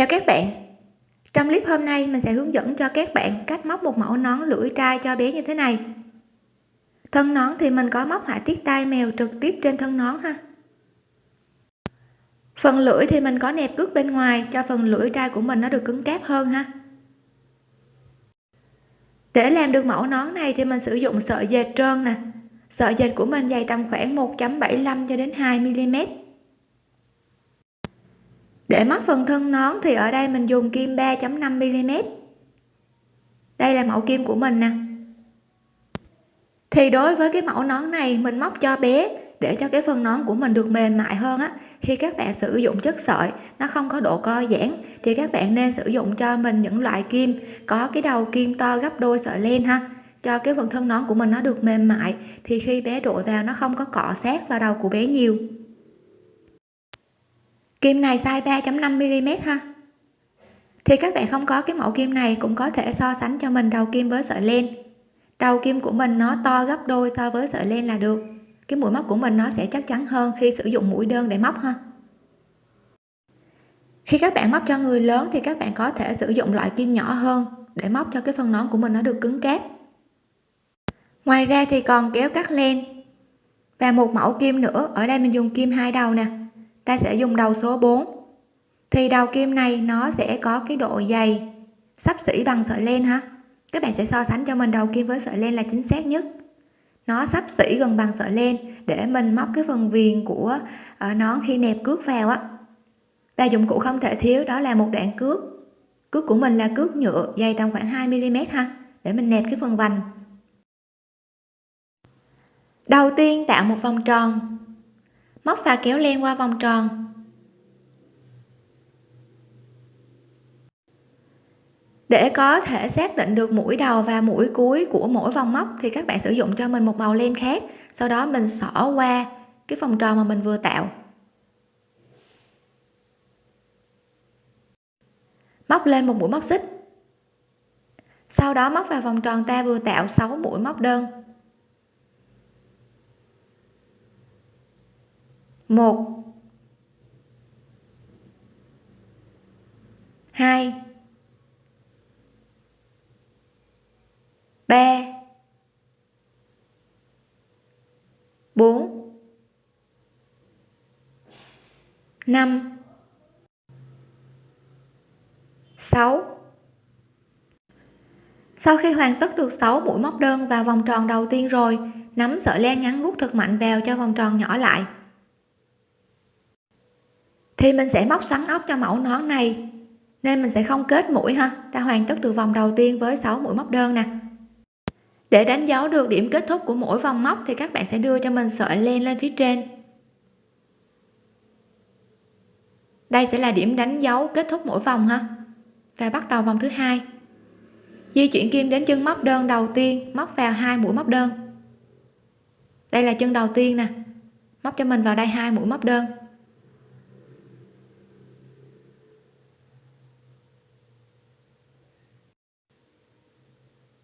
chào các bạn. Trong clip hôm nay, mình sẽ hướng dẫn cho các bạn cách móc một mẫu nón lưỡi trai cho bé như thế này. Thân nón thì mình có móc họa tiết tai mèo trực tiếp trên thân nón ha. Phần lưỡi thì mình có nẹp cước bên ngoài cho phần lưỡi trai của mình nó được cứng cáp hơn ha. Để làm được mẫu nón này thì mình sử dụng sợi dệt trơn nè. Sợi dệt của mình dày tầm khoảng 1.75 cho đến 2 mm để móc phần thân nón thì ở đây mình dùng kim 3.5 mm đây là mẫu kim của mình nè. Thì đối với cái mẫu nón này, mình móc cho bé để cho cái phần nón của mình được mềm mại hơn á khi các bạn sử dụng chất sợi, nó không có độ co giãn, thì các bạn nên sử dụng cho mình những loại kim, có cái đầu kim to gấp đôi sợi len ha, cho cái phần thân nón của mình nó được mềm mại, thì khi bé đội vào nó không có cọ sát vào đầu của bé nhiều kim này size 3.5 mm ha. Thì các bạn không có cái mẫu kim này cũng có thể so sánh cho mình đầu kim với sợi len. Đầu kim của mình nó to gấp đôi so với sợi len là được. Cái mũi móc của mình nó sẽ chắc chắn hơn khi sử dụng mũi đơn để móc ha. Khi các bạn móc cho người lớn thì các bạn có thể sử dụng loại kim nhỏ hơn để móc cho cái phần nón của mình nó được cứng cáp. Ngoài ra thì còn kéo cắt len và một mẫu kim nữa. Ở đây mình dùng kim hai đầu nè ta sẽ dùng đầu số 4 thì đầu kim này nó sẽ có cái độ dày. Sắp xỉ bằng sợi len ha. Các bạn sẽ so sánh cho mình đầu kim với sợi len là chính xác nhất. Nó sắp xỉ gần bằng sợi len để mình móc cái phần viền của ờ, nón khi nẹp cước vào á. Và dụng cụ không thể thiếu đó là một đoạn cước. Cước của mình là cước nhựa dày tầm khoảng 2 mm ha, để mình nẹp cái phần vành. Đầu tiên tạo một vòng tròn móc và kéo len qua vòng tròn. Để có thể xác định được mũi đầu và mũi cuối của mỗi vòng móc thì các bạn sử dụng cho mình một màu len khác. Sau đó mình xỏ qua cái vòng tròn mà mình vừa tạo. Móc lên một mũi móc xích. Sau đó móc vào vòng tròn ta vừa tạo 6 mũi móc đơn. Một. Hai. Ba. Bốn. Năm. Sáu. Sau khi hoàn tất được 6 mũi móc đơn vào vòng tròn đầu tiên rồi nắm sợi len ngắn gút thật mạnh vào cho vòng tròn nhỏ lại thì mình sẽ móc xoắn ốc cho mẫu nón này. Nên mình sẽ không kết mũi ha. Ta hoàn tất được vòng đầu tiên với 6 mũi móc đơn nè. Để đánh dấu được điểm kết thúc của mỗi vòng móc thì các bạn sẽ đưa cho mình sợi len lên phía trên. Đây sẽ là điểm đánh dấu kết thúc mỗi vòng ha. Và bắt đầu vòng thứ hai. Di chuyển kim đến chân móc đơn đầu tiên, móc vào hai mũi móc đơn. Đây là chân đầu tiên nè. Móc cho mình vào đây hai mũi móc đơn.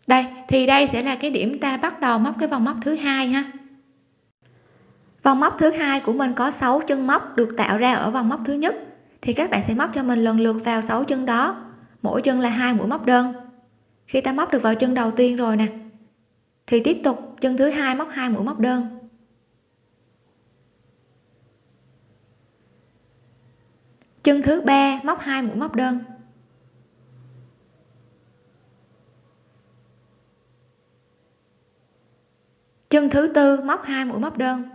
Đây, thì đây sẽ là cái điểm ta bắt đầu móc cái vòng móc thứ hai ha. Vòng móc thứ hai của mình có 6 chân móc được tạo ra ở vòng móc thứ nhất. Thì các bạn sẽ móc cho mình lần lượt vào 6 chân đó. Mỗi chân là hai mũi móc đơn. Khi ta móc được vào chân đầu tiên rồi nè, thì tiếp tục chân thứ hai móc hai mũi móc đơn. Chân thứ ba móc hai mũi móc đơn. Chân thứ tư, móc hai mũi móc đơn.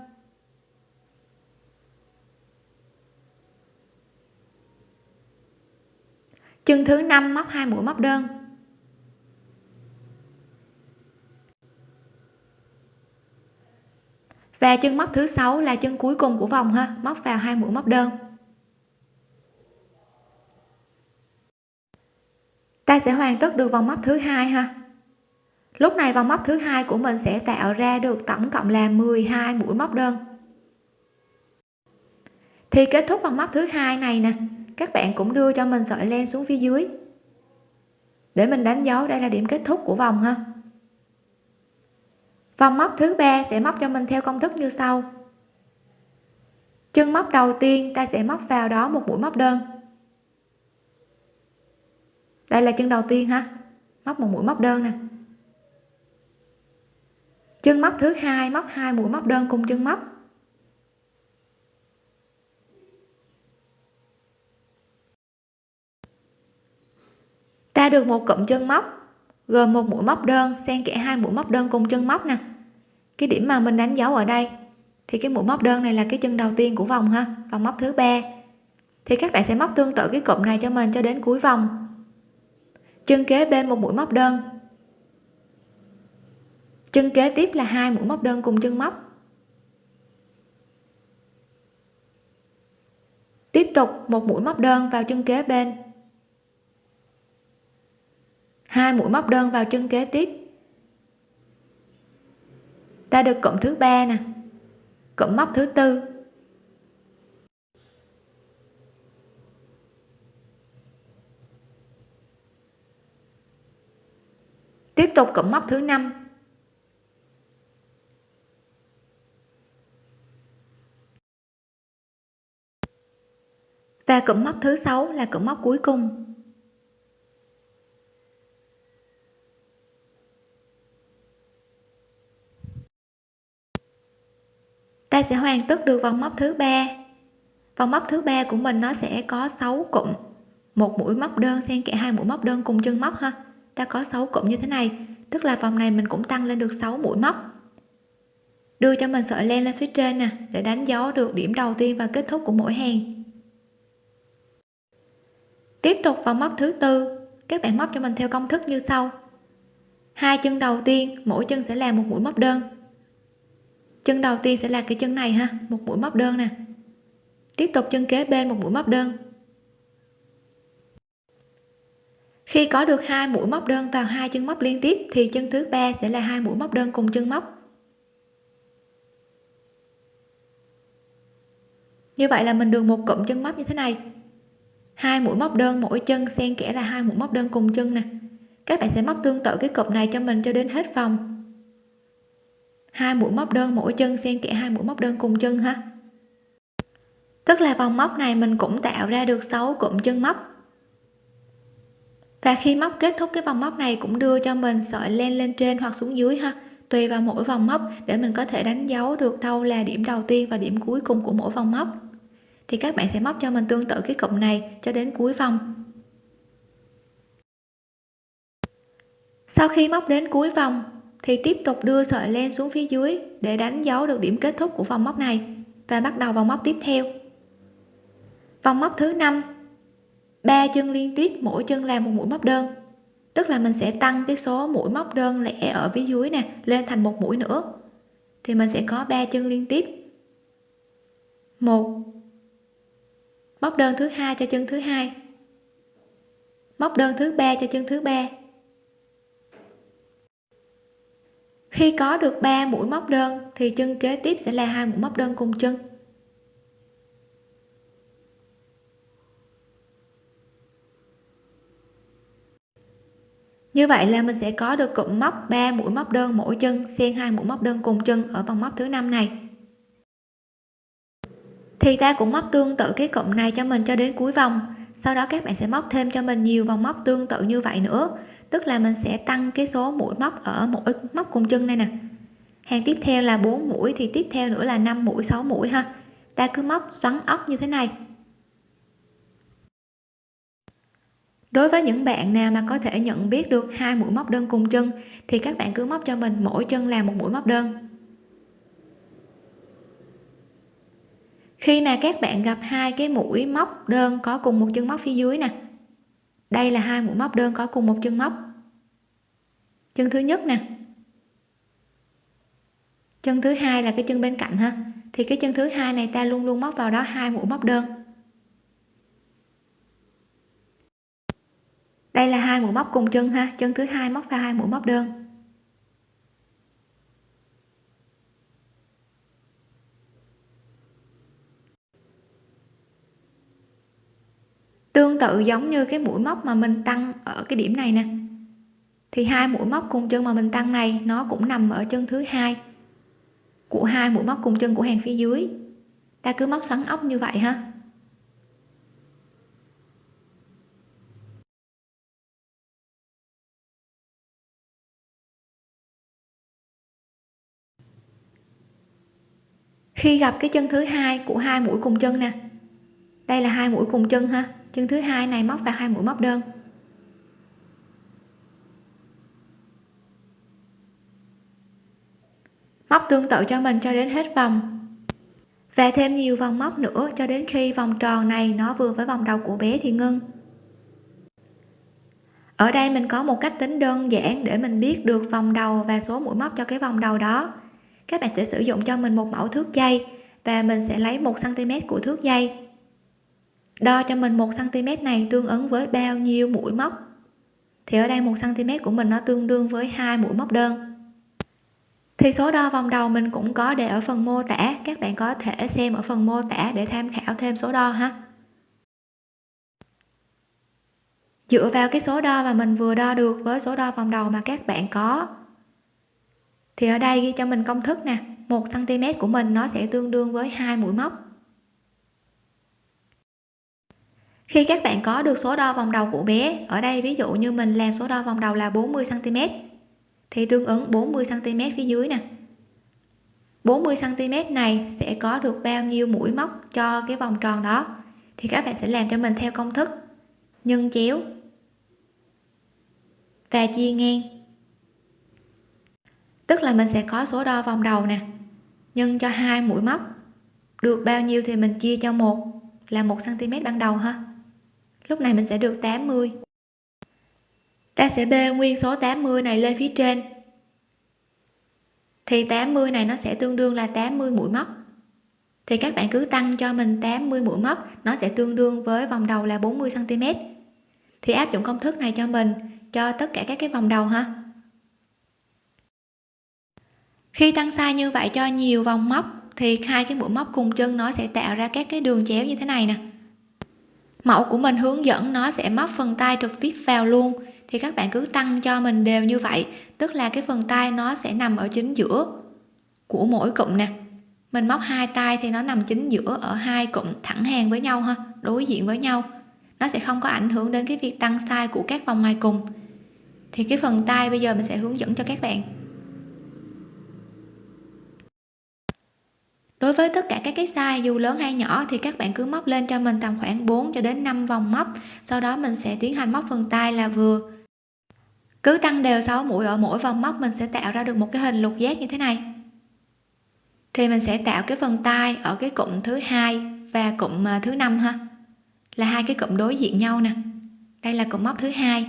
Chân thứ năm, móc hai mũi móc đơn. Và chân móc thứ sáu là chân cuối cùng của vòng ha, móc vào hai mũi móc đơn. Ta sẽ hoàn tất được vòng móc thứ hai ha lúc này vòng móc thứ hai của mình sẽ tạo ra được tổng cộng là 12 mũi móc đơn. Thì kết thúc vòng móc thứ hai này nè, các bạn cũng đưa cho mình sợi len xuống phía dưới. Để mình đánh dấu, đây là điểm kết thúc của vòng ha. Vòng móc thứ ba sẽ móc cho mình theo công thức như sau. Chân móc đầu tiên, ta sẽ móc vào đó một mũi móc đơn. Đây là chân đầu tiên ha, móc một mũi móc đơn nè chân móc thứ hai, móc hai mũi, móc đơn cùng chân móc. Ta được một cụm chân móc, gồm một mũi móc đơn, xen kẽ hai mũi móc đơn cùng chân móc nè. Cái điểm mà mình đánh dấu ở đây, thì cái mũi móc đơn này là cái chân đầu tiên của vòng ha, vòng móc thứ ba. Thì các bạn sẽ móc tương tự cái cụm này cho mình cho đến cuối vòng. Chân kế bên một mũi móc đơn chân kế tiếp là hai mũi móc đơn cùng chân móc. Tiếp tục một mũi móc đơn vào chân kế bên. Hai mũi móc đơn vào chân kế tiếp. Ta được cộng thứ ba nè cộng móc thứ tư. Tiếp tục cộng móc thứ năm và cụm móc thứ sáu là cụm móc cuối cùng. Ta sẽ hoàn tất được vòng móc thứ ba. Vòng móc thứ ba của mình nó sẽ có 6 cụm. Một mũi móc đơn xen kẽ hai mũi móc đơn cùng chân móc ha. Ta có 6 cụm như thế này, tức là vòng này mình cũng tăng lên được 6 mũi móc. Đưa cho mình sợi len lên phía trên nè, để đánh dấu được điểm đầu tiên và kết thúc của mỗi hàng tiếp tục vào móc thứ tư. Các bạn móc cho mình theo công thức như sau. Hai chân đầu tiên, mỗi chân sẽ là một mũi móc đơn. Chân đầu tiên sẽ là cái chân này ha, một mũi móc đơn nè. Tiếp tục chân kế bên, một mũi móc đơn. Khi có được hai mũi móc đơn vào hai chân móc liên tiếp, thì chân thứ ba sẽ là hai mũi móc đơn cùng chân móc. Như vậy là mình được một cụm chân móc như thế này hai mũi móc đơn, mỗi chân xen kẽ là hai mũi móc đơn cùng chân nè. Các bạn sẽ móc tương tự cái cụm này cho mình cho đến hết vòng. Hai mũi móc đơn, mỗi chân xen kẽ hai mũi móc đơn cùng chân ha. Tức là vòng móc này mình cũng tạo ra được 6 cụm chân móc. Và khi móc kết thúc cái vòng móc này cũng đưa cho mình sợi len lên trên hoặc xuống dưới ha. Tùy vào mỗi vòng móc để mình có thể đánh dấu được đâu là điểm đầu tiên và điểm cuối cùng của mỗi vòng móc thì các bạn sẽ móc cho mình tương tự cái cụm này cho đến cuối vòng. Sau khi móc đến cuối vòng, thì tiếp tục đưa sợi len xuống phía dưới để đánh dấu được điểm kết thúc của vòng móc này và bắt đầu vòng móc tiếp theo. Vòng móc thứ năm, ba chân liên tiếp, mỗi chân làm một mũi móc đơn. Tức là mình sẽ tăng cái số mũi móc đơn lẻ ở phía dưới nè, lên thành một mũi nữa. Thì mình sẽ có ba chân liên tiếp. Một móc đơn thứ hai cho chân thứ hai. Móc đơn thứ ba cho chân thứ ba. Khi có được 3 mũi móc đơn, thì chân kế tiếp sẽ là hai mũi móc đơn cùng chân. Như vậy là mình sẽ có được cụm móc 3 mũi móc đơn mỗi chân, xen hai mũi móc đơn cùng chân ở vòng móc thứ năm này thì ta cũng móc tương tự cái cụm này cho mình cho đến cuối vòng. Sau đó các bạn sẽ móc thêm cho mình nhiều vòng móc tương tự như vậy nữa. Tức là mình sẽ tăng cái số mũi móc ở mỗi móc cùng chân này nè. Hàng tiếp theo là 4 mũi, thì tiếp theo nữa là 5 mũi 6 mũi ha. Ta cứ móc xoắn ốc như thế này. Đối với những bạn nào mà có thể nhận biết được hai mũi móc đơn cùng chân, thì các bạn cứ móc cho mình mỗi chân là một mũi móc đơn. Khi mà các bạn gặp hai cái mũi móc đơn có cùng một chân móc phía dưới nè. Đây là hai mũi móc đơn có cùng một chân móc. Chân thứ nhất nè. Chân thứ hai là cái chân bên cạnh ha. Thì cái chân thứ hai này ta luôn luôn móc vào đó hai mũi móc đơn. Đây là hai mũi móc cùng chân ha. Chân thứ hai móc vào hai mũi móc đơn. tương tự giống như cái mũi móc mà mình tăng ở cái điểm này nè. Thì hai mũi móc cùng chân mà mình tăng này, nó cũng nằm ở chân thứ hai của hai mũi móc cùng chân của hàng phía dưới. Ta cứ móc xoắn ốc như vậy ha. Khi gặp cái chân thứ hai của hai mũi cùng chân nè. Đây là hai mũi cùng chân ha chân thứ hai này móc vào hai mũi móc đơn. Móc tương tự cho mình cho đến hết vòng. Và thêm nhiều vòng móc nữa cho đến khi vòng tròn này nó vừa với vòng đầu của bé thì ngưng. Ở đây mình có một cách tính đơn giản để mình biết được vòng đầu và số mũi móc cho cái vòng đầu đó. Các bạn sẽ sử dụng cho mình một mẫu thước dây và mình sẽ lấy một cm của thước dây đo cho mình một cm này tương ứng với bao nhiêu mũi móc? Thì ở đây một cm của mình nó tương đương với hai mũi móc đơn. Thì số đo vòng đầu mình cũng có để ở phần mô tả. Các bạn có thể xem ở phần mô tả để tham khảo thêm số đo ha. Dựa vào cái số đo mà mình vừa đo được với số đo vòng đầu mà các bạn có, thì ở đây ghi cho mình công thức nè. Một cm của mình nó sẽ tương đương với hai mũi móc. Khi các bạn có được số đo vòng đầu của bé, ở đây ví dụ như mình làm số đo vòng đầu là 40 cm thì tương ứng 40 cm phía dưới nè. 40 cm này sẽ có được bao nhiêu mũi móc cho cái vòng tròn đó, thì các bạn sẽ làm cho mình theo công thức nhân chéo và chia ngang. Tức là mình sẽ có số đo vòng đầu nè, nhân cho hai mũi móc. Được bao nhiêu thì mình chia cho một, là một cm ban đầu ha lúc này mình sẽ được 80 ta sẽ bê nguyên số 80 này lên phía trên. Thì 80 này nó sẽ tương đương là 80 mũi móc. Thì các bạn cứ tăng cho mình 80 mũi móc, nó sẽ tương đương với vòng đầu là 40 cm thì áp dụng công thức này cho mình, cho tất cả các cái vòng đầu ha. Khi tăng sai như vậy cho nhiều vòng móc, thì hai cái mũi móc cùng chân nó sẽ tạo ra các cái đường chéo như thế này nè mẫu của mình hướng dẫn nó sẽ móc phần tay trực tiếp vào luôn. Thì các bạn cứ tăng cho mình đều như vậy, tức là cái phần tay nó sẽ nằm ở chính giữa của mỗi cụm nè. Mình móc hai tay thì nó nằm chính giữa ở hai cụm thẳng hàng với nhau ha, đối diện với nhau. Nó sẽ không có ảnh hưởng đến cái việc tăng size của các vòng ngoài cùng. Thì cái phần tay bây giờ mình sẽ hướng dẫn cho các bạn. Đối với tất cả các cái size, dù lớn hay nhỏ, thì các bạn cứ móc lên cho mình tầm khoảng 4 cho đến 5 vòng móc. Sau đó mình sẽ tiến hành móc phần tay là vừa. Cứ tăng đều 6 mũi ở mỗi vòng móc, mình sẽ tạo ra được một cái hình lục giác như thế này. Thì mình sẽ tạo cái phần tay ở cái cụm thứ hai và cụm à, thứ năm ha. Là hai cái cụm đối diện nhau nè. Đây là cụm móc thứ hai.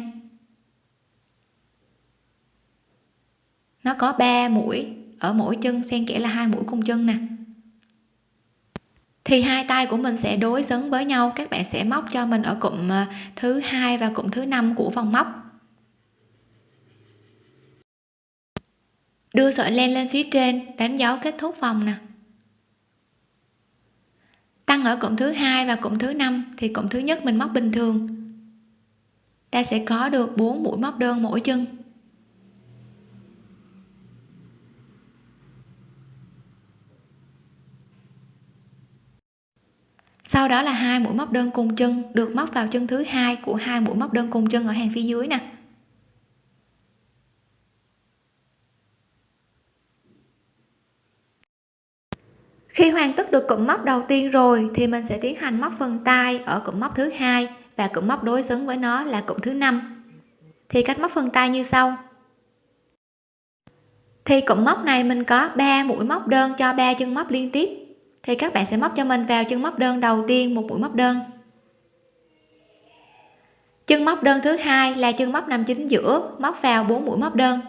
Nó có 3 mũi ở mỗi chân, xen kẽ là hai mũi cùng chân nè thì hai tay của mình sẽ đối xứng với nhau. Các bạn sẽ móc cho mình ở cụm à, thứ hai và cụm thứ năm của vòng móc. Đưa sợi len lên phía trên, đánh dấu kết thúc vòng nè. Tăng ở cụm thứ hai và cụm thứ năm, thì cụm thứ nhất mình móc bình thường. Ta sẽ có được 4 mũi móc đơn mỗi chân. Sau đó là hai mũi móc đơn cùng chân được móc vào chân thứ hai của hai mũi móc đơn cùng chân ở hàng phía dưới nè. Khi hoàn tất được cụm móc đầu tiên rồi thì mình sẽ tiến hành móc phần tay ở cụm móc thứ hai và cụm móc đối xứng với nó là cụm thứ năm. Thì cách móc phần tay như sau. Thì cụm móc này mình có 3 mũi móc đơn cho ba chân móc liên tiếp thì các bạn sẽ móc cho mình vào chân móc đơn đầu tiên một mũi móc đơn. Chân móc đơn thứ hai là chân móc nằm chính giữa, móc vào 4 mũi móc đơn.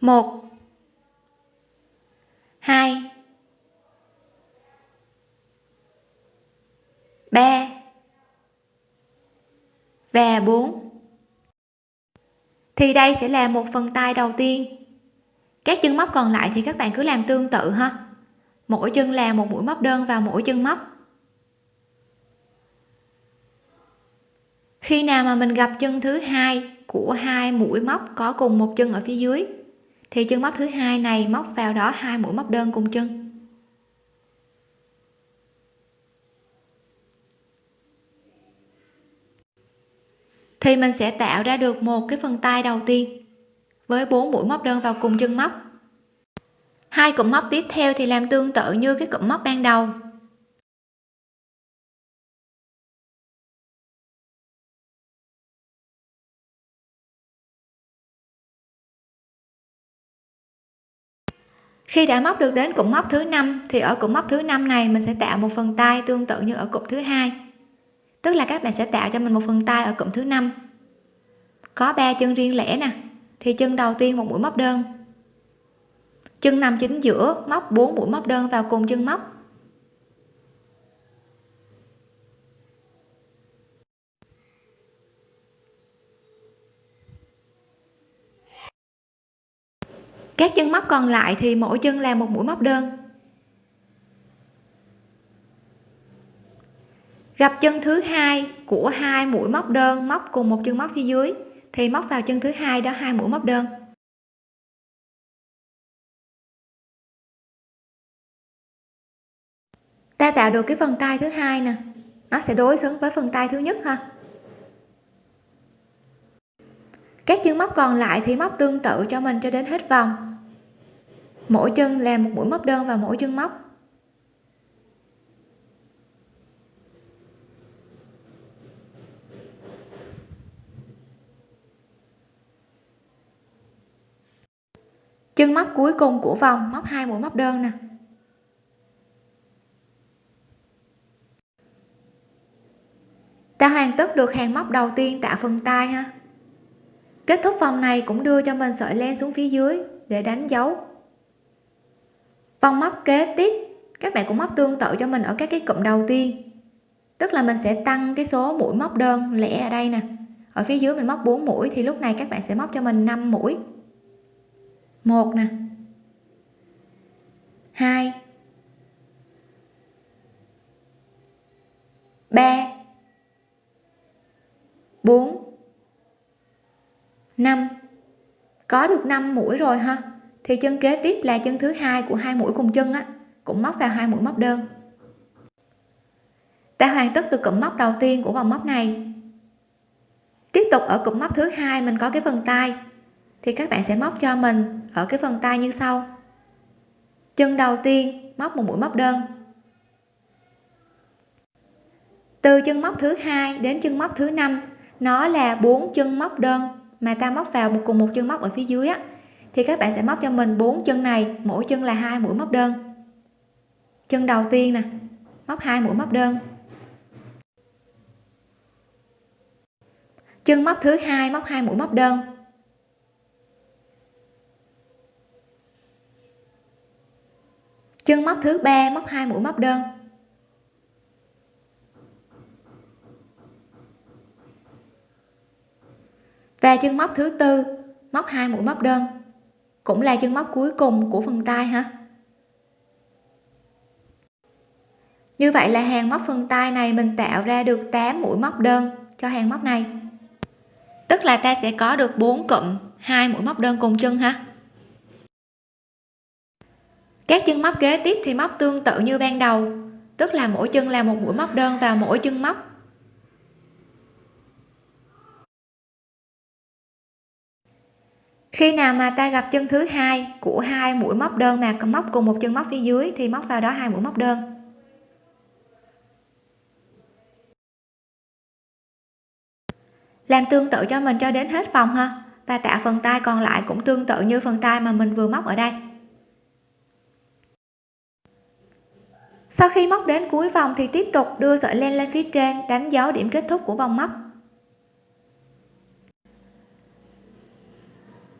Một. Hai. Ba. Và 4 thì đây sẽ là một phần tay đầu tiên các chân móc còn lại thì các bạn cứ làm tương tự ha. Mỗi chân là một mũi móc đơn vào mỗi chân móc. Khi nào mà mình gặp chân thứ hai của hai mũi móc có cùng một chân ở phía dưới, thì chân móc thứ hai này móc vào đó hai mũi móc đơn cùng chân. Thì mình sẽ tạo ra được một cái phần tay đầu tiên với 4 mũi móc đơn vào cùng chân móc. Hai cụm móc tiếp theo thì làm tương tự như cái cụm móc ban đầu. Khi đã móc được đến cụm móc thứ năm, thì ở cụm móc thứ năm này mình sẽ tạo một phần tay tương tự như ở cụm thứ hai. Tức là các bạn sẽ tạo cho mình một phần tay ở cụm thứ năm. Có ba chân riêng lẻ nè thì chân đầu tiên một mũi móc đơn. Chân nằm chính giữa móc 4 mũi móc đơn vào cùng chân móc. Các chân móc còn lại thì mỗi chân làm một mũi móc đơn. Gặp chân thứ hai của hai mũi móc đơn móc cùng một chân móc phía dưới thì móc vào chân thứ hai đó hai mũi móc đơn. Ta tạo được cái phần tay thứ hai nè. Nó sẽ đối xứng với phần tay thứ nhất ha. Các chân móc còn lại thì móc tương tự cho mình cho đến hết vòng. Mỗi chân làm một mũi móc đơn vào mỗi chân móc. Chân móc cuối cùng của vòng, móc hai mũi, móc đơn nè. Ta hoàn tất được hàng móc đầu tiên tạo phần tay ha. Kết thúc vòng này cũng đưa cho mình sợi len xuống phía dưới để đánh dấu. Vòng móc kế tiếp, các bạn cũng móc tương tự cho mình ở các cái cụm đầu tiên. Tức là mình sẽ tăng cái số mũi móc đơn lẻ ở đây nè. Ở phía dưới mình móc 4 mũi thì lúc này các bạn sẽ móc cho mình 5 mũi một nè. Hai. Ba. Bốn. Năm. Có được 5 mũi rồi ha. Thì chân kế tiếp là chân thứ hai của hai mũi cùng chân á. Cũng móc vào hai mũi móc đơn. Ta hoàn tất được cụm móc đầu tiên của vòng móc này. Tiếp tục ở cụm móc thứ hai mình có cái phần tay thì các bạn sẽ móc cho mình ở cái phần tay như sau. Chân đầu tiên, móc một mũi móc đơn. Từ chân móc thứ hai đến chân móc thứ năm, nó là bốn chân móc đơn mà ta móc vào một cùng một chân móc ở phía dưới á, thì các bạn sẽ móc cho mình bốn chân này, mỗi chân là hai mũi móc đơn. Chân đầu tiên nè, móc hai mũi móc đơn. Chân móc thứ hai, móc hai mũi móc đơn. Chân móc thứ ba, móc hai mũi, móc đơn. Và chân móc thứ tư, móc hai mũi, móc đơn. Cũng là chân móc cuối cùng của phần tay hả như vậy là hàng móc phần tay này mình tạo ra được 8 mũi, móc đơn cho hàng móc này. Tức là ta sẽ có được 4 cụm, hai mũi, móc đơn cùng chân ha các chân móc kế tiếp thì móc tương tự như ban đầu, tức là mỗi chân là một mũi móc đơn vào mỗi chân móc. Khi nào mà ta gặp chân thứ hai của hai mũi móc đơn mà móc cùng một chân móc phía dưới thì móc vào đó hai mũi móc đơn. Làm tương tự cho mình cho đến hết vòng ha, và tạo phần tay còn lại cũng tương tự như phần tay mà mình vừa móc ở đây. Sau khi móc đến cuối vòng thì tiếp tục đưa sợi len lên phía trên, đánh dấu điểm kết thúc của vòng móc.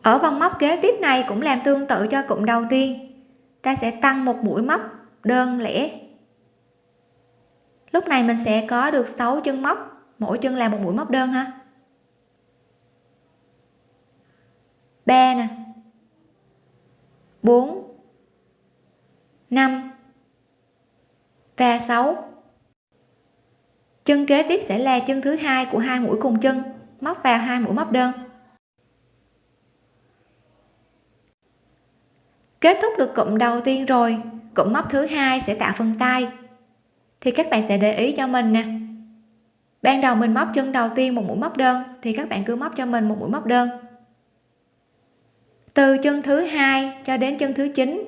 Ở vòng móc kế tiếp này cũng làm tương tự cho cụm đầu tiên. Ta sẽ tăng một mũi móc đơn lẻ. Lúc này mình sẽ có được 6 chân móc, mỗi chân là một mũi móc đơn ha. Ba nè. 4 5 và 6 chân kế tiếp sẽ là chân thứ hai của hai mũi cùng chân, móc vào hai mũi móc đơn. Kết thúc được cụm đầu tiên rồi, cụm móc thứ hai sẽ tạo phần tay. Thì các bạn sẽ để ý cho mình nè. Ban đầu mình móc chân đầu tiên một mũi móc đơn, thì các bạn cứ móc cho mình một mũi móc đơn. Từ chân thứ hai cho đến chân thứ 9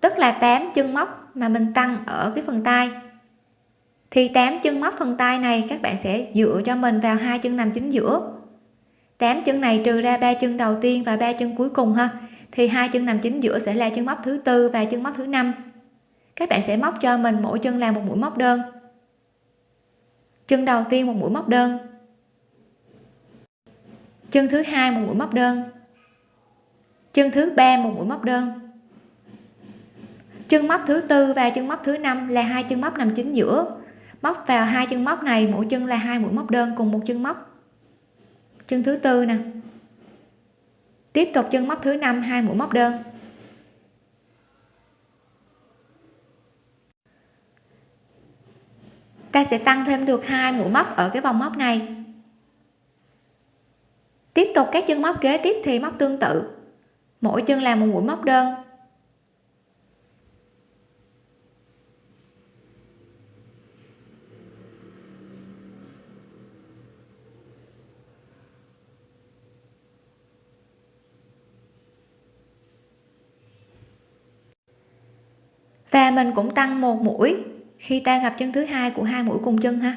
tức là 8 chân móc mà mình tăng ở cái phần tay. Thì 8 chân móc phần tay này các bạn sẽ dựa cho mình vào hai chân nằm chính giữa. 8 chân này trừ ra ba chân đầu tiên và ba chân cuối cùng ha, thì hai chân nằm chính giữa sẽ là chân móc thứ tư và chân móc thứ năm. Các bạn sẽ móc cho mình mỗi chân làm một mũi móc đơn. Chân đầu tiên một mũi móc đơn. Chân thứ hai một mũi móc đơn. Chân thứ ba một mũi móc đơn chân móc thứ tư và chân móc thứ năm là hai chân móc nằm chính giữa. Móc vào hai chân móc này, mỗi chân là hai mũi móc đơn cùng một chân móc. Chân thứ tư nè. Tiếp tục chân móc thứ năm, hai mũi móc đơn. Ta sẽ tăng thêm được hai mũi móc ở cái vòng móc này. Tiếp tục các chân móc kế tiếp thì móc tương tự. Mỗi chân là một mũi móc đơn. Và mình cũng tăng một mũi. Khi ta gặp chân thứ hai của hai mũi cùng chân ha.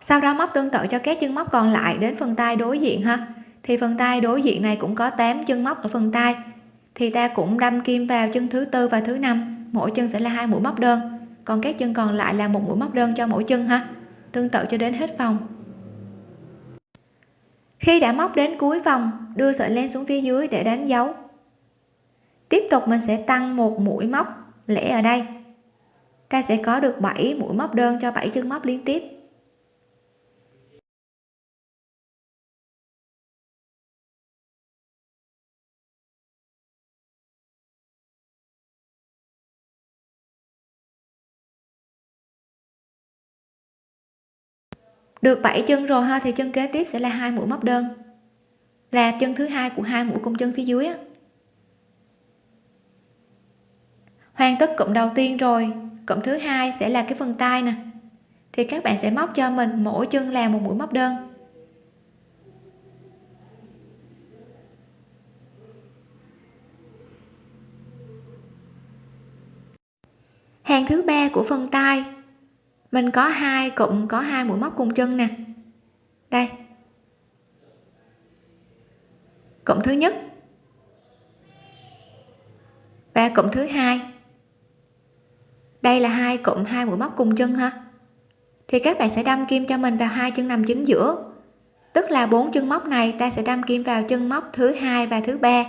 Sau đó móc tương tự cho các chân móc còn lại đến phần tay đối diện ha. Thì phần tay đối diện này cũng có 8 chân móc ở phần tay. Thì ta cũng đâm kim vào chân thứ tư và thứ năm. Mỗi chân sẽ là hai mũi móc đơn. Còn các chân còn lại là một mũi móc đơn cho mỗi chân ha. Tương tự cho đến hết vòng khi đã móc đến cuối vòng, đưa sợi len xuống phía dưới để đánh dấu. Tiếp tục mình sẽ tăng một mũi móc lẻ ở đây. Ta sẽ có được 7 mũi móc đơn cho 7 chân móc liên tiếp. Được 7 chân rồi ha, thì chân kế tiếp sẽ là hai mũi móc đơn. Là chân thứ hai của hai mũi cung chân phía dưới á. hoàn tất cụm đầu tiên rồi, cụm thứ hai sẽ là cái phần tay nè. Thì các bạn sẽ móc cho mình mỗi chân là một mũi móc đơn. Hàng thứ ba của phần tay mình có hai, cụm có hai mũi móc cùng chân nè. Đây. Cụm thứ nhất. Và cụm thứ hai. Đây là hai cụm, hai mũi móc cùng chân ha. Thì các bạn sẽ đâm kim cho mình vào hai chân nằm chính giữa. Tức là bốn chân móc này ta sẽ đâm kim vào chân móc thứ hai và thứ ba.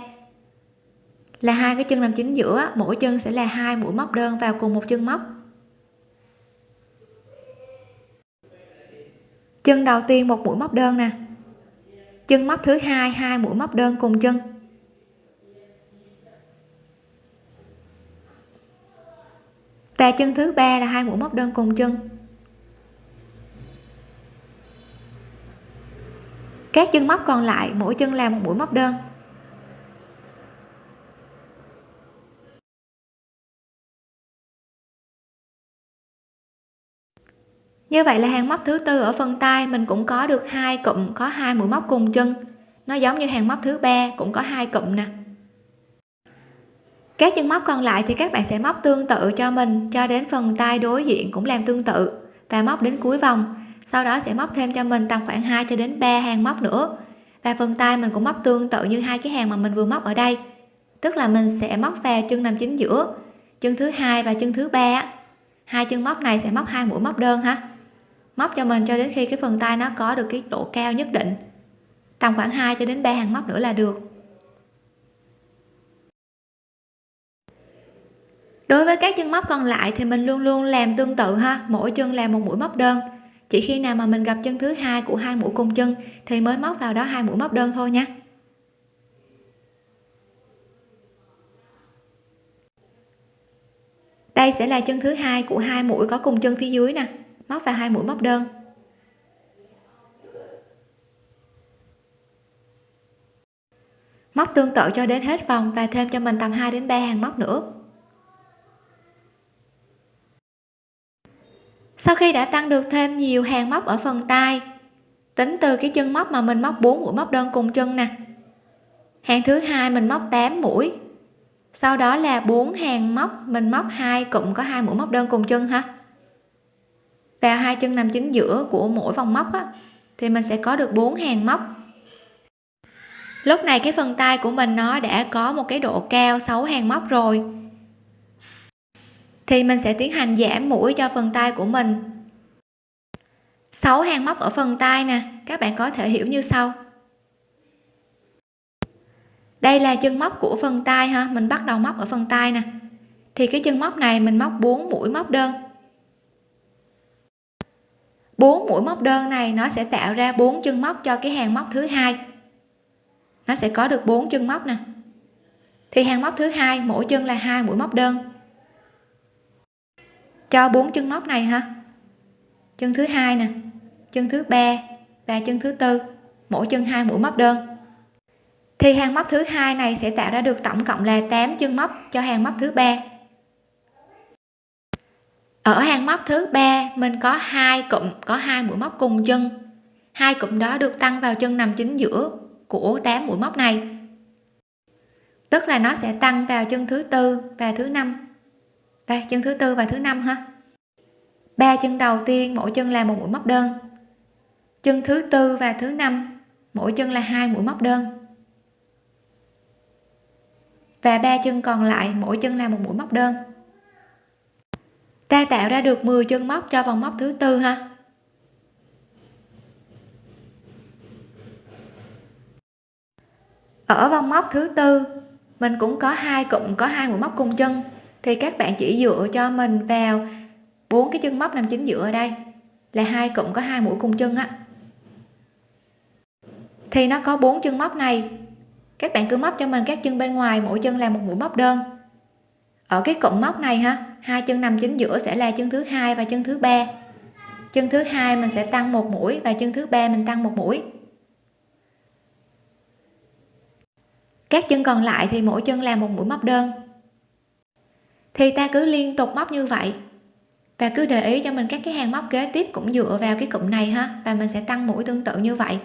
Là hai cái chân nằm chính giữa, mỗi chân sẽ là hai mũi móc đơn vào cùng một chân móc. Chân đầu tiên một mũi móc đơn nè. Chân móc thứ hai hai mũi móc đơn cùng chân. Và chân thứ ba là hai mũi móc đơn cùng chân. Các chân móc còn lại, mỗi chân làm một mũi móc đơn. Như vậy là hàng móc thứ tư ở phần tay mình cũng có được hai cụm, có hai mũi móc cùng chân. Nó giống như hàng móc thứ ba, cũng có hai cụm nè. Các chân móc còn lại thì các bạn sẽ móc tương tự cho mình, cho đến phần tay đối diện cũng làm tương tự và móc đến cuối vòng. Sau đó sẽ móc thêm cho mình tầm khoảng 2 cho đến 3 hàng móc nữa. Và phần tay mình cũng móc tương tự như hai cái hàng mà mình vừa móc ở đây. Tức là mình sẽ móc vào chân nằm chính giữa, chân thứ hai và chân thứ ba hai chân móc này sẽ móc hai mũi móc đơn ha móc cho mình cho đến khi cái phần tay nó có được cái độ cao nhất định. Tầm khoảng 2 cho đến 3 hàng móc nữa là được. Đối với các chân móc còn lại thì mình luôn luôn làm tương tự ha, mỗi chân làm một mũi móc đơn. Chỉ khi nào mà mình gặp chân thứ hai của hai mũi cùng chân thì mới móc vào đó hai mũi móc đơn thôi nha. Đây sẽ là chân thứ hai của hai mũi có cùng chân phía dưới nè móc vào hai mũi móc đơn. Móc tương tự cho đến hết vòng và thêm cho mình tầm 2 đến 3 hàng móc nữa. Sau khi đã tăng được thêm nhiều hàng móc ở phần tay, tính từ cái chân móc mà mình móc 4 mũi móc đơn cùng chân nè. Hàng thứ hai mình móc 8 mũi, sau đó là bốn hàng móc mình móc hai cụm có hai mũi móc đơn cùng chân ha vào hai chân nằm chính giữa của mỗi vòng móc á, thì mình sẽ có được bốn hàng móc. Lúc này cái phần tay của mình nó đã có một cái độ cao 6 hàng móc rồi. Thì mình sẽ tiến hành giảm mũi cho phần tay của mình. 6 hàng móc ở phần tay nè các bạn có thể hiểu như sau. Đây là chân móc của phần tay ha mình bắt đầu móc ở phần tay nè. Thì cái chân móc này mình móc 4 mũi móc đơn bốn mũi móc đơn này nó sẽ tạo ra bốn chân móc cho cái hàng móc thứ hai. Nó sẽ có được bốn chân móc nè. Thì hàng móc thứ hai, mỗi chân là hai mũi móc đơn. Cho bốn chân móc này ha. Chân thứ hai nè, chân thứ ba và chân thứ tư, mỗi chân hai mũi móc đơn. Thì hàng móc thứ hai này sẽ tạo ra được tổng cộng là 8 chân móc cho hàng móc thứ ba ở hàng móc thứ ba, mình có hai cụm, có hai mũi móc cùng chân. Hai cụm đó được tăng vào chân nằm chính giữa của 8 mũi móc này. Tức là nó sẽ tăng vào chân thứ tư và thứ năm. Đây, chân thứ tư và thứ năm ha. Ba chân đầu tiên, mỗi chân là một mũi móc đơn. Chân thứ tư và thứ năm, mỗi chân là hai mũi móc đơn. Và ba chân còn lại, mỗi chân là một mũi móc đơn ta tạo ra được 10 chân móc cho vòng móc thứ tư ha. Ở vòng móc thứ tư, mình cũng có hai cụm, có hai mũi móc cùng chân. Thì các bạn chỉ dựa cho mình vào bốn cái chân móc nằm chính giữa ở đây, là hai cụm có hai mũi cùng chân á. Thì nó có bốn chân móc này. Các bạn cứ móc cho mình các chân bên ngoài, mỗi chân là một mũi móc đơn ở cái cụm móc này ha, hai chân nằm chính giữa sẽ là chân thứ hai và chân thứ ba. Chân thứ hai mình sẽ tăng một mũi và chân thứ ba mình tăng một mũi. Các chân còn lại thì mỗi chân là một mũi móc đơn. Thì ta cứ liên tục móc như vậy. Và cứ để ý cho mình các cái hàng móc kế tiếp cũng dựa vào cái cụm này ha, và mình sẽ tăng mũi tương tự như vậy.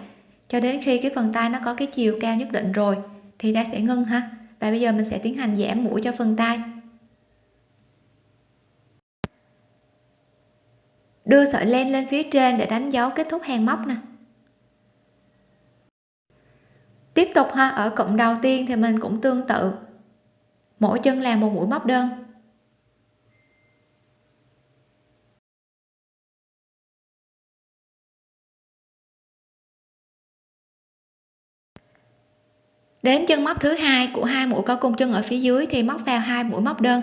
Cho đến khi cái phần tay nó có cái chiều cao nhất định rồi, thì ta sẽ ngưng ha. Và bây giờ mình sẽ tiến hành giảm mũi cho phần tay. Đưa sợi len lên phía trên để đánh dấu kết thúc hàng móc nè. Tiếp tục ha, ở cụm đầu tiên thì mình cũng tương tự. Mỗi chân làm một mũi móc đơn. Đến chân móc thứ hai của hai mũi có cung chân ở phía dưới thì móc vào hai mũi móc đơn.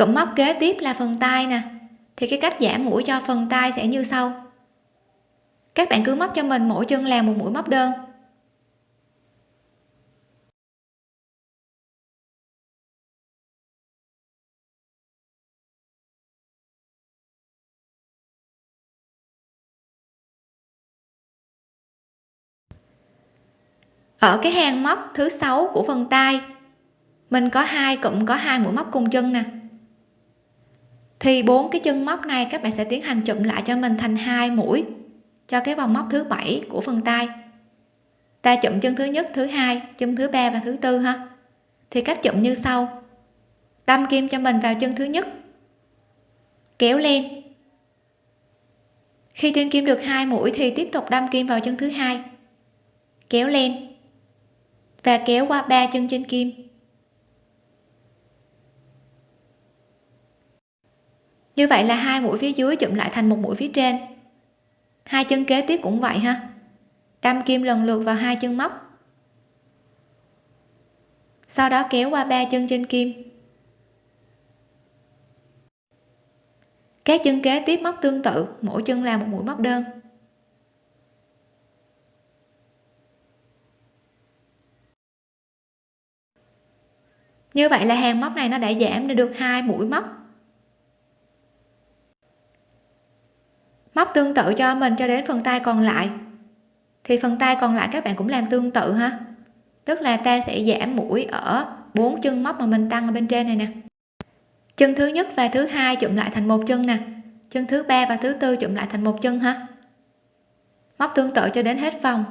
Cụm móc kế tiếp là phần tay nè. Thì cái cách giảm mũi cho phần tay sẽ như sau. Các bạn cứ móc cho mình mỗi chân làm một mũi móc đơn. Ở cái hàng móc thứ sáu của phần tay, mình có hai cụm, có hai mũi móc cùng chân nè thì bốn cái chân móc này các bạn sẽ tiến hành chụm lại cho mình thành hai mũi. Cho cái vòng móc thứ bảy của phần tay. Ta chụm chân thứ nhất, thứ hai, chân thứ ba và thứ tư ha. Thì cách chụm như sau. Đâm kim cho mình vào chân thứ nhất. Kéo lên. Khi trên kim được hai mũi thì tiếp tục đâm kim vào chân thứ hai. Kéo lên. Và kéo qua ba chân trên kim. Như vậy là hai mũi phía dưới chụm lại thành một mũi phía trên. Hai chân kế tiếp cũng vậy ha. Đâm kim lần lượt vào hai chân móc. Sau đó kéo qua ba chân trên kim. Các chân kế tiếp móc tương tự, mỗi chân là một mũi móc đơn. Như vậy là hàng móc này nó đã giảm được hai mũi móc. Móc tương tự cho mình cho đến phần tay còn lại. Thì phần tay còn lại các bạn cũng làm tương tự ha. Tức là ta sẽ giảm mũi ở bốn chân móc mà mình tăng ở bên trên này nè. Chân thứ nhất và thứ hai chụm lại thành một chân nè. Chân thứ ba và thứ tư chụm lại thành một chân ha. Móc tương tự cho đến hết vòng.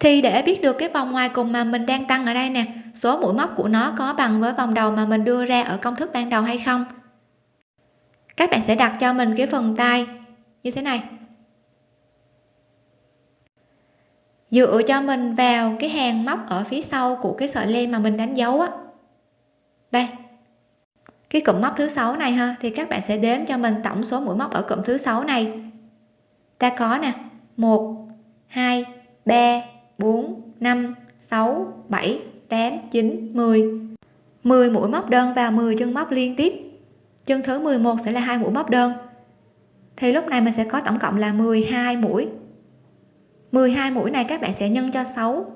Thì để biết được cái vòng ngoài cùng mà mình đang tăng ở đây nè, số mũi móc của nó có bằng với vòng đầu mà mình đưa ra ở công thức ban đầu hay không? Các bạn sẽ đặt cho mình cái phần tay như thế này. Dựa cho mình vào cái hàng móc ở phía sau của cái sợi len mà mình đánh dấu á. Đây. Cái cụm móc thứ sáu này ha, thì các bạn sẽ đếm cho mình tổng số mũi móc ở cụm thứ sáu này. Ta có nè 1 2 3 4 5 6 7 8 9 10 10 mũi móc đơn và 10 chân móc liên tiếp. Chân thứ 11 sẽ là hai mũi móc đơn. Thì lúc này mình sẽ có tổng cộng là 12 mũi. 12 mũi này các bạn sẽ nhân cho 6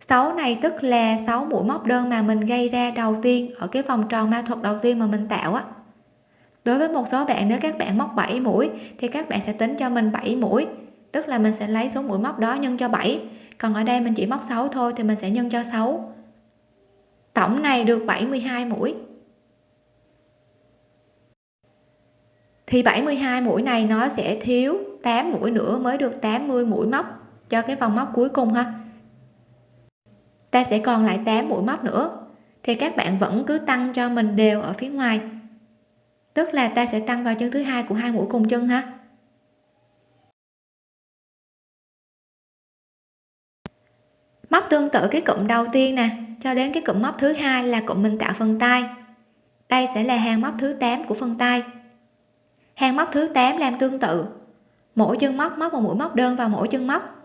6 này tức là 6 mũi móc đơn mà mình gây ra đầu tiên ở cái vòng tròn ma thuật đầu tiên mà mình tạo á. Đối với một số bạn, nếu các bạn móc 7 mũi thì các bạn sẽ tính cho mình 7 mũi. Tức là mình sẽ lấy số mũi móc đó nhân cho 7 còn ở đây mình chỉ móc 6 thôi thì mình sẽ nhân cho 6 tổng này được 72 mũi. Thì 72 mũi này nó sẽ thiếu 8 mũi nữa mới được 80 mũi móc cho cái vòng móc cuối cùng ha. Ta sẽ còn lại 8 mũi móc nữa. Thì các bạn vẫn cứ tăng cho mình đều ở phía ngoài. Tức là ta sẽ tăng vào chân thứ hai của hai mũi cùng chân ha. Móc tương tự cái cụm đầu tiên nè, cho đến cái cụm móc thứ hai là cụm mình tạo phần tay. Đây sẽ là hàng móc thứ 8 của phần tay. Hàng móc thứ 8 làm tương tự. Mỗi chân móc móc một mũi móc đơn vào mỗi chân móc.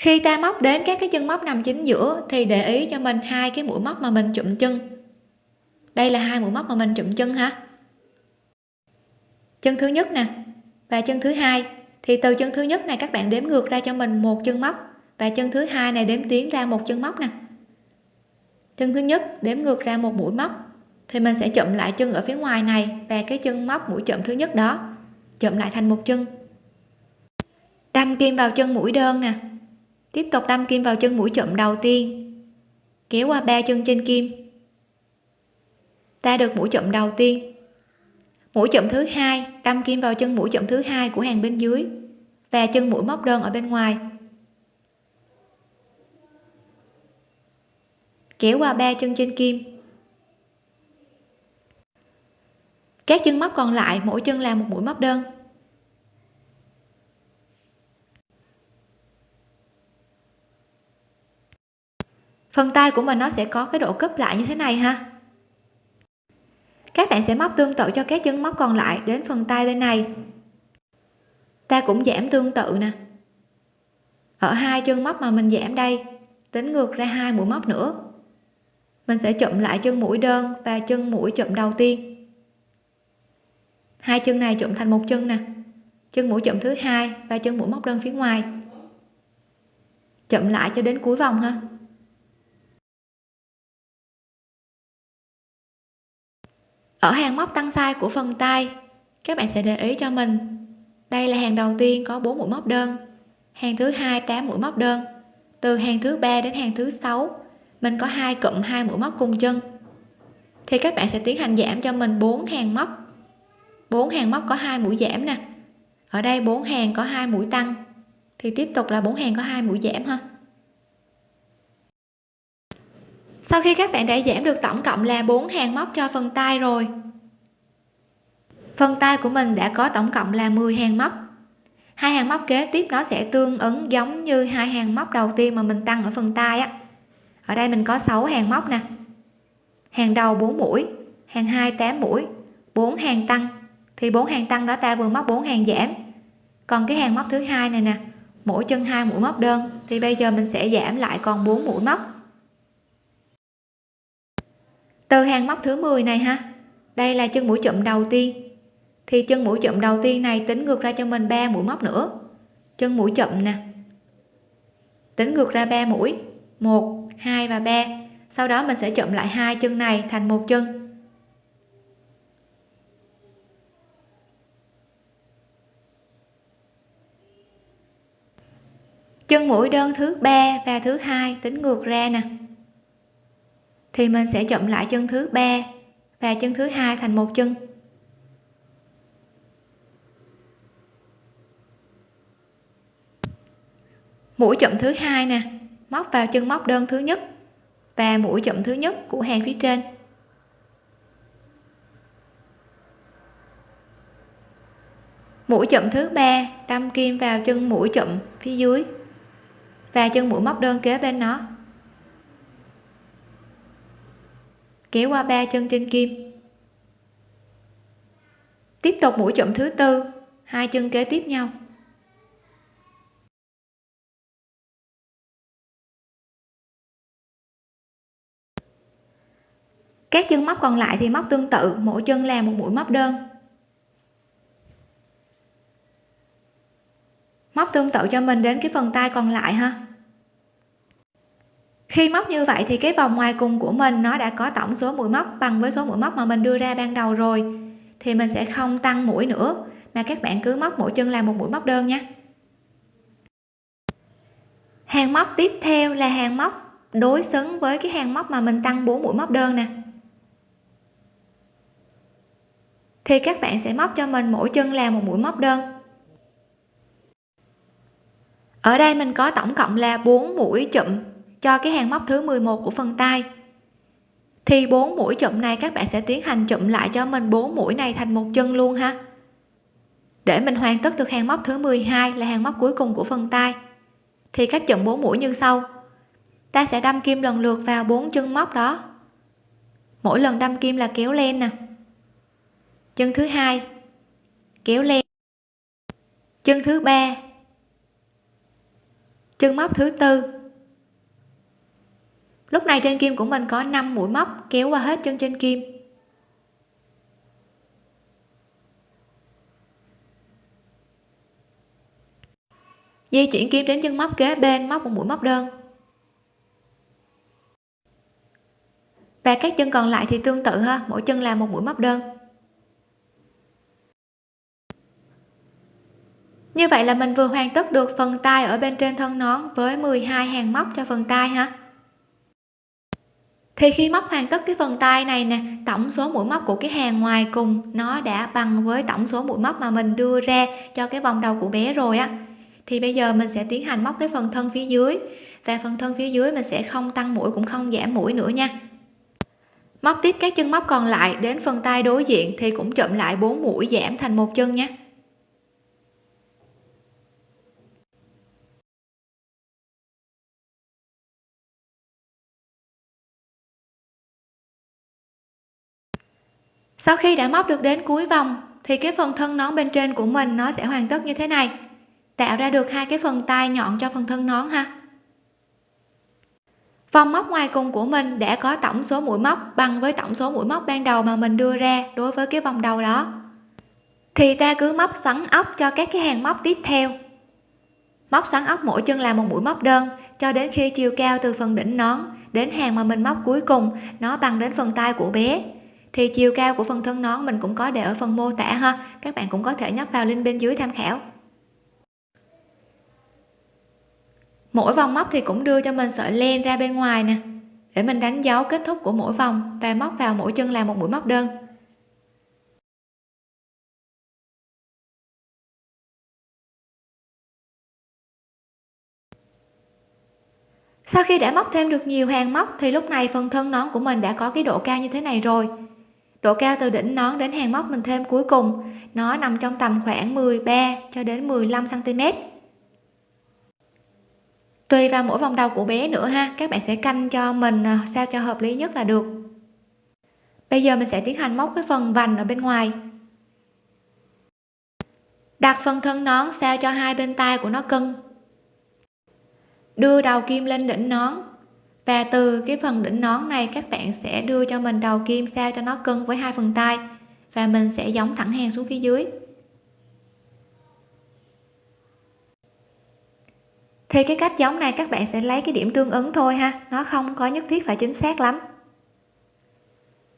Khi ta móc đến các cái chân móc nằm chính giữa, thì để ý cho mình hai cái mũi móc mà mình chụm chân. Đây là hai mũi móc mà mình chụm chân ha chân thứ nhất nè, và chân thứ hai. Thì từ chân thứ nhất này các bạn đếm ngược ra cho mình một chân móc, và chân thứ hai này đếm tiến ra một chân móc nè. Chân thứ nhất đếm ngược ra một mũi móc, thì mình sẽ chụm lại chân ở phía ngoài này, và cái chân móc mũi chụm thứ nhất đó chụm lại thành một chân. Đâm kim vào chân mũi đơn nè tiếp tục đâm kim vào chân mũi chụm đầu tiên. Kéo qua ba chân trên kim. Ta được mũi chụm đầu tiên. Mũi chụm thứ hai, đâm kim vào chân mũi chụm thứ hai của hàng bên dưới và chân mũi móc đơn ở bên ngoài. Kéo qua ba chân trên kim. Các chân móc còn lại, mỗi chân làm một mũi móc đơn. Phần tay của mình nó sẽ có cái độ cúp lại như thế này ha. Các bạn sẽ móc tương tự cho các chân móc còn lại đến phần tay bên này. Ta cũng giảm tương tự nè. Ở hai chân móc mà mình giảm đây, tính ngược ra hai mũi móc nữa. Mình sẽ chụm lại chân mũi đơn và chân mũi chụm đầu tiên. Hai chân này chụm thành một chân nè. Chân mũi chụm thứ hai và chân mũi móc đơn phía ngoài. Chụm lại cho đến cuối vòng ha. Ở hàng móc tăng size của phần tay, các bạn sẽ để ý cho mình. Đây là hàng đầu tiên có 4 mũi móc đơn. Hàng thứ hai 8 mũi móc đơn. Từ hàng thứ ba đến hàng thứ sáu, mình có hai cụm hai mũi móc cùng chân. Thì các bạn sẽ tiến hành giảm cho mình 4 hàng móc. 4 hàng móc có hai mũi giảm nè. Ở đây 4 hàng có hai mũi tăng. Thì tiếp tục là 4 hàng có hai mũi giảm ha. Sau khi các bạn đã giảm được tổng cộng là 4 hàng móc cho phần tay rồi. Phần tay của mình đã có tổng cộng là 10 hàng móc. Hai hàng móc kế tiếp nó sẽ tương ứng giống như hai hàng móc đầu tiên mà mình tăng ở phần tay á. Ở đây mình có 6 hàng móc nè. Hàng đầu 4 mũi, hàng 2 8 mũi 4 hàng tăng. Thì 4 hàng tăng đó ta vừa móc 4 hàng giảm. Còn cái hàng móc thứ hai này nè, mỗi chân hai mũi móc đơn. Thì bây giờ mình sẽ giảm lại còn 4 mũi móc từ hàng móc thứ 10 này ha. Đây là chân mũi chụm đầu tiên. Thì chân mũi chụm đầu tiên này tính ngược ra cho mình 3 mũi móc nữa. Chân mũi chụm nè. Tính ngược ra 3 mũi. 1 2 và 3 sau đó mình sẽ chụm lại hai chân này thành một chân. Chân mũi đơn thứ ba và thứ hai tính ngược ra nè thì mình sẽ chậm lại chân thứ ba và chân thứ hai thành một chân. Mũi chậm thứ hai nè, móc vào chân móc đơn thứ nhất và mũi chậm thứ nhất của hàng phía trên. Mũi chậm thứ ba, đâm kim vào chân mũi chậm phía dưới và chân mũi móc đơn kế bên nó. Kéo qua ba chân trên kim. Tiếp tục mũi chụm thứ tư, hai chân kế tiếp nhau. Các chân móc còn lại thì móc tương tự, mỗi chân làm một mũi móc đơn. Móc tương tự cho mình đến cái phần tay còn lại ha khi móc như vậy thì cái vòng ngoài cùng của mình nó đã có tổng số mũi móc bằng với số mũi móc mà mình đưa ra ban đầu rồi. Thì mình sẽ không tăng mũi nữa, mà các bạn cứ móc mỗi chân là một mũi móc đơn nhé. Hàng móc tiếp theo là hàng móc đối xứng với cái hàng móc mà mình tăng 4 mũi móc đơn nè. Thì các bạn sẽ móc cho mình mỗi chân là một mũi móc đơn. Ở đây mình có tổng cộng là 4 mũi chụm cho cái hàng móc thứ 11 của phần tay. Thì bốn mũi chụm này các bạn sẽ tiến hành chụm lại cho mình bốn mũi này thành một chân luôn ha. Để mình hoàn tất được hàng móc thứ 12 là hàng móc cuối cùng của phần tay. Thì cách chụm bốn mũi như sau. Ta sẽ đâm kim lần lượt vào bốn chân móc đó. Mỗi lần đâm kim là kéo lên nè. Chân thứ hai, kéo lên. Chân thứ ba, chân móc thứ tư lúc này trên kim của mình có 5 mũi móc kéo qua hết chân trên kim. Di chuyển kim đến chân móc kế bên móc một mũi móc đơn. Và các chân còn lại thì tương tự ha, mỗi chân là một mũi móc đơn. Như vậy là mình vừa hoàn tất được phần tay ở bên trên thân nón với 12 hàng móc cho phần tay ha thì khi móc hoàn tất cái phần tay này nè, tổng số mũi móc của cái hàng ngoài cùng nó đã bằng với tổng số mũi móc mà mình đưa ra cho cái vòng đầu của bé rồi á. Thì bây giờ mình sẽ tiến hành móc cái phần thân phía dưới và phần thân phía dưới mình sẽ không tăng mũi cũng không giảm mũi nữa nha. Móc tiếp các chân móc còn lại đến phần tay đối diện thì cũng chậm lại 4 mũi giảm thành một chân nhé sau khi đã móc được đến cuối vòng, thì cái phần thân nón bên trên của mình nó sẽ hoàn tất như thế này. Tạo ra được hai cái phần tay nhọn cho phần thân nón ha. Vòng móc ngoài cùng của mình đã có tổng số mũi móc bằng với tổng số mũi móc ban đầu mà mình đưa ra đối với cái vòng đầu đó. Thì ta cứ móc xoắn ốc cho các cái hàng móc tiếp theo. Móc xoắn ốc mỗi chân là một mũi móc đơn, cho đến khi chiều cao từ phần đỉnh nón đến hàng mà mình móc cuối cùng, nó bằng đến phần tay của bé thì chiều cao của phần thân nón mình cũng có để ở phần mô tả ha. Các bạn cũng có thể nhấp vào link bên dưới tham khảo. Mỗi vòng móc thì cũng đưa cho mình sợi len ra bên ngoài nè, để mình đánh dấu kết thúc của mỗi vòng và móc vào mỗi chân là một mũi móc đơn. Sau khi đã móc thêm được nhiều hàng móc thì lúc này phần thân nón của mình đã có cái độ cao như thế này rồi độ cao từ đỉnh nón đến hàng móc mình thêm cuối cùng. Nó nằm trong tầm khoảng 13 cho đến 15 cm tùy vào mỗi vòng đầu của bé nữa ha, các bạn sẽ canh cho mình à, sao cho hợp lý nhất là được. Bây giờ mình sẽ tiến hành móc cái phần vành ở bên ngoài. Đặt phần thân nón sao cho hai bên tay của nó cân. Đưa đầu kim lên đỉnh nón và từ cái phần đỉnh nón này, các bạn sẽ đưa cho mình đầu kim sao cho nó cân với hai phần tay. Và mình sẽ giống thẳng hàng xuống phía dưới. Thì cái cách giống này, các bạn sẽ lấy cái điểm tương ứng thôi ha. Nó không có nhất thiết phải chính xác lắm.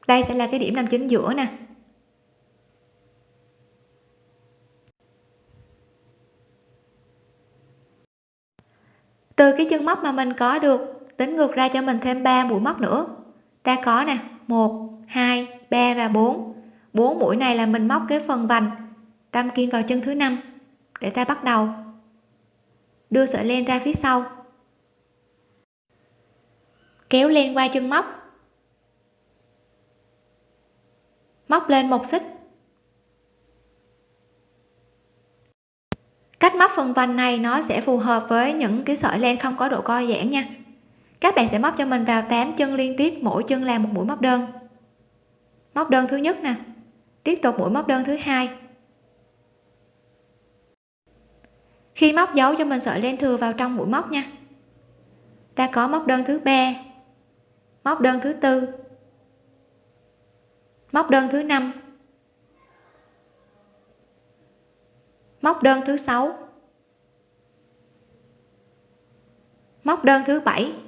Đây sẽ là cái điểm nằm chính giữa nè. Từ cái chân móc mà mình có được tính ngược ra cho mình thêm 3 mũi móc nữa. Ta có nè 1 2 3 và 4 4 mũi này là mình móc cái phần vành, đâm kim vào chân thứ năm, để ta bắt đầu. Đưa sợi len ra phía sau. Kéo len qua chân móc. Móc lên một xích. Cách móc phần vành này nó sẽ phù hợp với những cái sợi len không có độ co giãn nha các bạn sẽ móc cho mình vào 8 chân liên tiếp, mỗi chân làm một mũi móc đơn. Móc đơn thứ nhất nè. Tiếp tục mũi móc đơn thứ hai. Khi móc dấu cho mình sợi len thừa vào trong mũi móc nha. Ta có móc đơn thứ ba, móc đơn thứ tư, móc đơn thứ năm, móc đơn thứ sáu, móc đơn thứ bảy.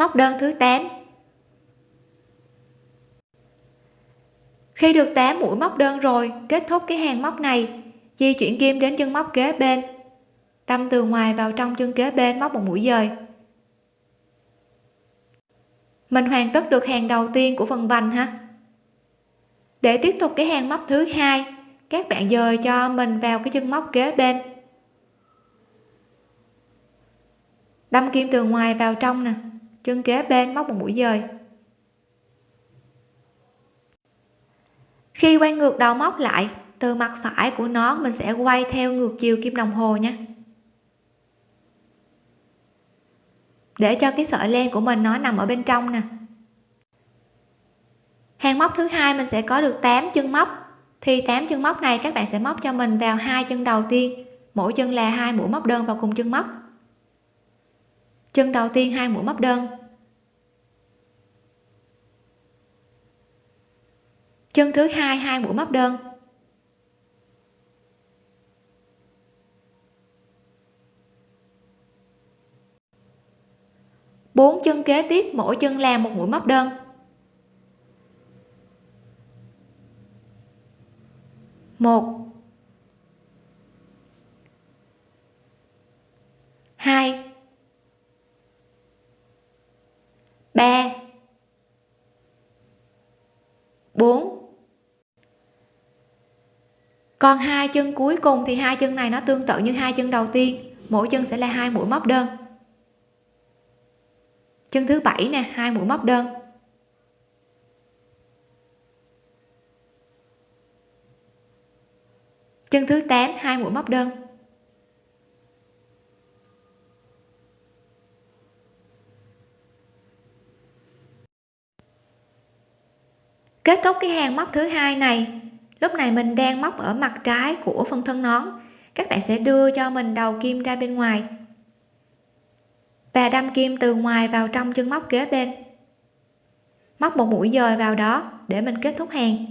Móc đơn thứ 8 khi được 8 mũi móc đơn rồi, kết thúc cái hàng móc này, di chuyển kim đến chân móc kế bên. Đâm từ ngoài vào trong chân kế bên móc một mũi dời. Mình hoàn tất được hàng đầu tiên của phần vành ha. Để tiếp tục cái hàng móc thứ hai, các bạn dời cho mình vào cái chân móc kế bên. Đâm kim từ ngoài vào trong nè chân kế bên móc một mũi dời. Khi quay ngược đầu móc lại, từ mặt phải của nó mình sẽ quay theo ngược chiều kim đồng hồ nha. Để cho cái sợi len của mình nó nằm ở bên trong nè. Hàng móc thứ hai mình sẽ có được 8 chân móc. Thì 8 chân móc này các bạn sẽ móc cho mình vào hai chân đầu tiên. Mỗi chân là hai mũi móc đơn vào cùng chân móc. Chân đầu tiên hai mũi móc đơn. Chân thứ hai hai mũi móc đơn. Bốn chân kế tiếp, mỗi chân làm một mũi móc đơn. Một. Hai. Ba bốn. Còn hai chân cuối cùng thì hai chân này nó tương tự như hai chân đầu tiên, mỗi chân sẽ là hai mũi móc đơn. Chân thứ bảy nè, hai mũi móc đơn. Chân thứ 8 hai mũi móc đơn. Kết thúc cái hàng móc thứ hai này. Lúc này mình đang móc ở mặt trái của phần thân nón. Các bạn sẽ đưa cho mình đầu kim ra bên ngoài. Và đâm kim từ ngoài vào trong chân móc kế bên. Móc một mũi dời vào đó để mình kết thúc hàng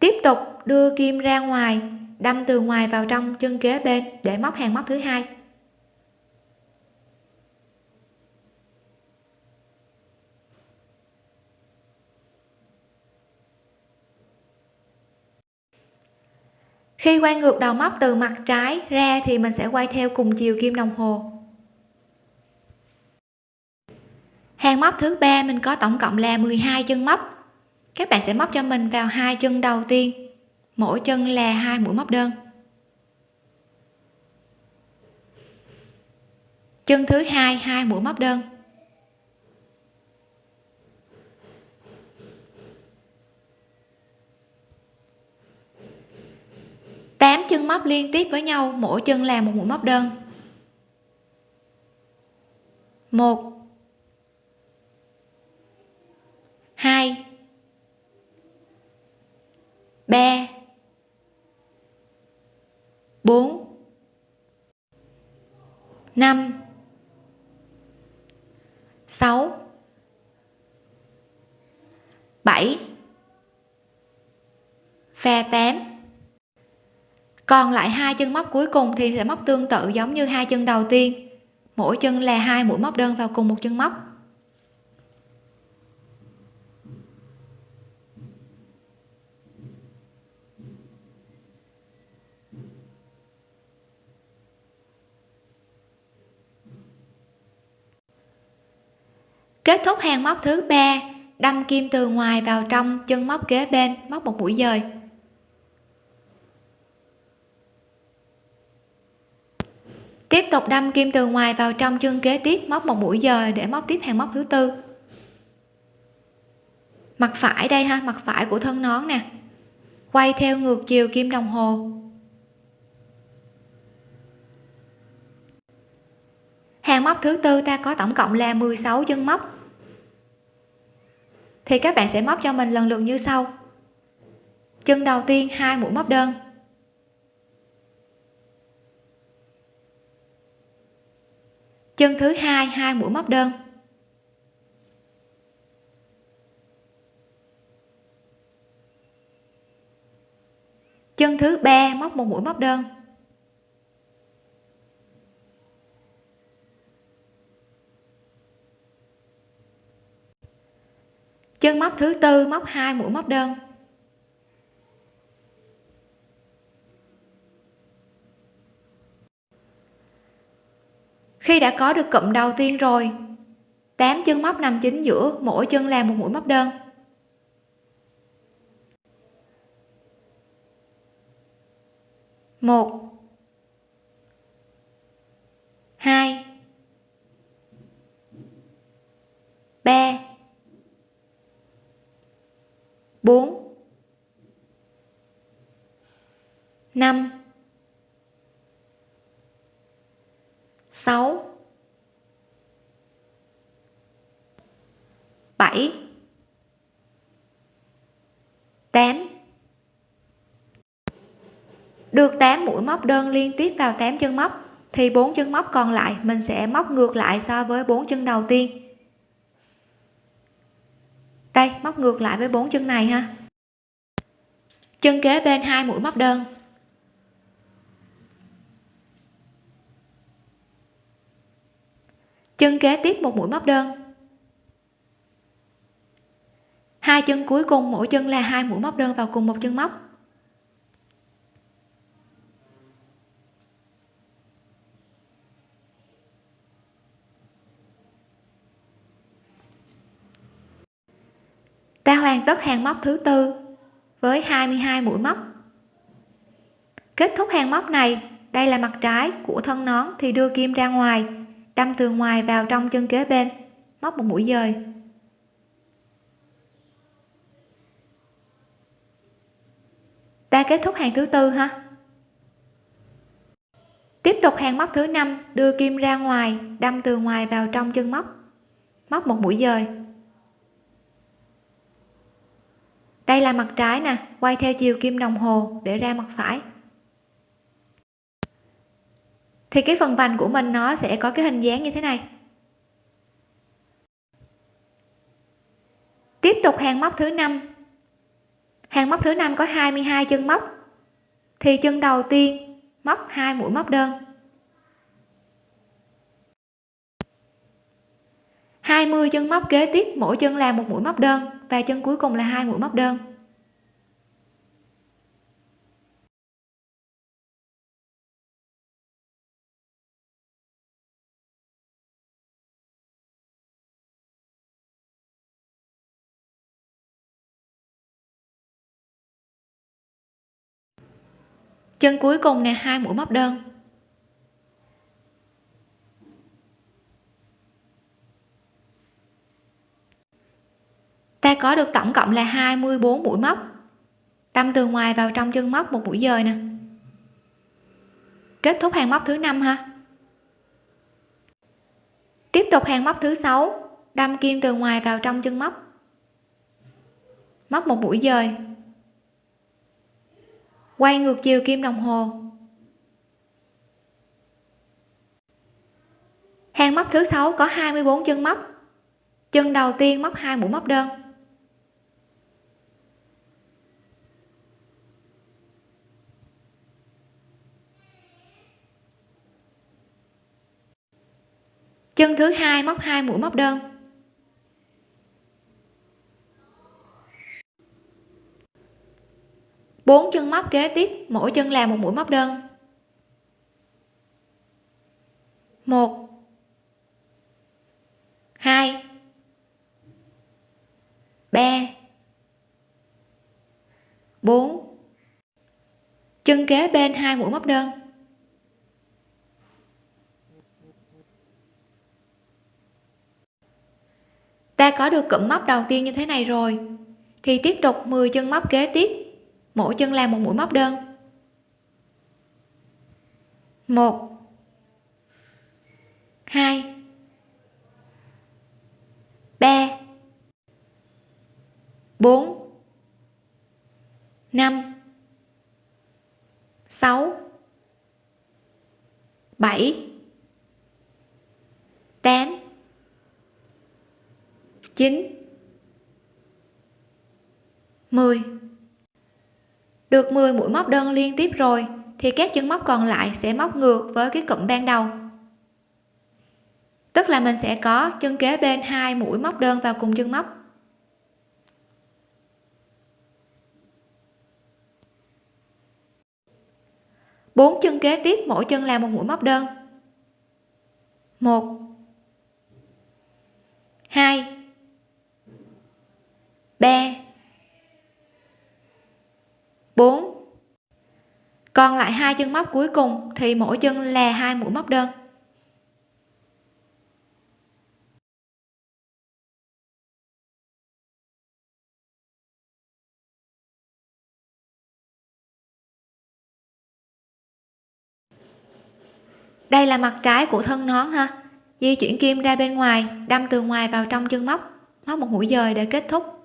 tiếp tục đưa kim ra ngoài, đâm từ ngoài vào trong chân kế bên để móc hàng móc thứ hai. Khi quay ngược đầu móc từ mặt trái ra thì mình sẽ quay theo cùng chiều kim đồng hồ. Hàng móc thứ ba mình có tổng cộng là 12 chân móc. Các bạn sẽ móc cho mình vào hai chân đầu tiên. Mỗi chân là hai mũi móc đơn. Chân thứ hai hai mũi móc đơn. 8 chân móc liên tiếp với nhau, mỗi chân làm một mũi móc đơn. Một. Hai. Ba. 4 5 6 7 và 8 còn lại hai chân móc cuối cùng thì sẽ móc tương tự giống như hai chân đầu tiên. Mỗi chân là hai mũi móc đơn vào cùng một chân móc. Kết thúc hàng móc thứ ba, đâm kim từ ngoài vào trong chân móc kế bên, móc một mũi dời. Tiếp tục đâm kim từ ngoài vào trong chân kế tiếp, móc một mũi dời để móc tiếp hàng móc thứ tư. Mặt phải đây ha, mặt phải của thân nón nè. Quay theo ngược chiều kim đồng hồ. Hàng móc thứ tư ta có tổng cộng là 16 chân móc. Thì các bạn sẽ móc cho mình lần lượt như sau. Chân đầu tiên, hai mũi móc đơn. Chân thứ hai hai mũi móc đơn. Chân thứ ba, móc một mũi móc đơn. Chân móc thứ tư, móc hai mũi móc đơn. Khi đã có được cụm đầu tiên rồi 8 chân móc nằm chính giữa, mỗi chân làm một mũi móc đơn. Một. Hai. Ba. Bốn. Năm. Sáu. Bảy. Tám. Được 8 mũi móc đơn liên tiếp vào 8 chân móc, thì bốn chân móc còn lại mình sẽ móc ngược lại so với bốn chân đầu tiên. Đây, móc ngược lại với bốn chân này ha. Chân kế bên hai mũi móc đơn. Chân kế tiếp một mũi móc đơn. Hai chân cuối cùng, mỗi chân là hai mũi móc đơn vào cùng một chân móc. Ta hoàn tất hàng móc thứ tư với 22 mũi móc. Kết thúc hàng móc này, đây là mặt trái của thân nón thì đưa kim ra ngoài đâm từ ngoài vào trong chân kế bên, móc một mũi dời. Ta kết thúc hàng thứ tư ha? Tiếp tục hàng móc thứ năm, đưa kim ra ngoài, đâm từ ngoài vào trong chân móc móc một mũi dời. Đây là mặt trái nè, quay theo chiều kim đồng hồ để ra mặt phải thì cái phần vành của mình nó sẽ có cái hình dáng như thế này. Tiếp tục hàng móc thứ năm. Hàng móc thứ năm có 22 chân móc. Thì chân đầu tiên móc hai mũi móc đơn. 20 chân móc kế tiếp, mỗi chân là một mũi móc đơn và chân cuối cùng là hai mũi móc đơn. Chân cuối cùng nè, hai mũi móc đơn. Ta có được tổng cộng là 24 mũi móc. Đâm từ ngoài vào trong chân móc một mũi dời nè. Kết thúc hàng móc thứ năm ha. Tiếp tục hàng móc thứ sáu. Đâm kim từ ngoài vào trong chân móc. Móc một mũi dời quay ngược chiều kim đồng hồ. Hàng móc thứ sáu có 24 chân móc. Chân đầu tiên móc hai mũi móc đơn. Chân thứ hai móc hai mũi móc đơn. Chân móc kế tiếp, mỗi chân làm một mũi móc đơn. Một. Hai. Ba. Bốn. Chân kế bên hai mũi móc đơn. Ta có được cụm móc đầu tiên như thế này rồi. Thì tiếp tục 10 chân móc kế tiếp mỗi chân làm một mũi móc đơn. Một. Hai. Ba. Bốn. Năm. Sáu. Bảy. Tám. Chín. Mười được 10 mũi móc đơn liên tiếp rồi, thì các chân móc còn lại sẽ móc ngược với cái cụm ban đầu. Tức là mình sẽ có chân kế bên hai mũi móc đơn vào cùng chân móc. Bốn chân kế tiếp, mỗi chân làm một mũi móc đơn. Một. Hai. Ba. 4 còn lại hai chân móc cuối cùng thì mỗi chân là hai mũi móc đơn. Đây là mặt trái của thân nón ha. Di chuyển kim ra bên ngoài, đâm từ ngoài vào trong chân móc. Móc một mũi dời để kết thúc.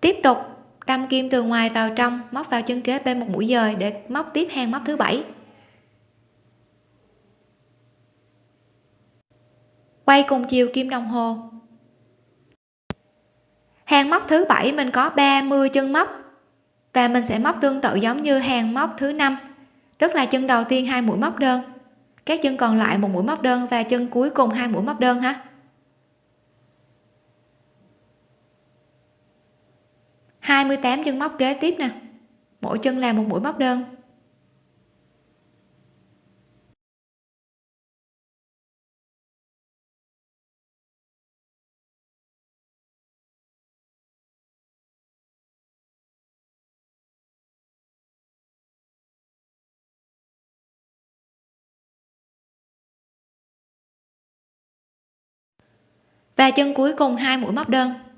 Tiếp tục, đâm kim từ ngoài vào trong, móc vào chân kế bên một mũi dời để móc tiếp hàng móc thứ bảy. Quay cùng chiều kim đồng hồ. Hàng móc thứ bảy mình có 30 chân móc và mình sẽ móc tương tự giống như hàng móc thứ năm, tức là chân đầu tiên hai mũi móc đơn, các chân còn lại một mũi móc đơn và chân cuối cùng hai mũi móc đơn ha. 28 chân móc kế tiếp nè. Mỗi chân làm một mũi móc đơn. Và chân cuối cùng hai mũi móc đơn.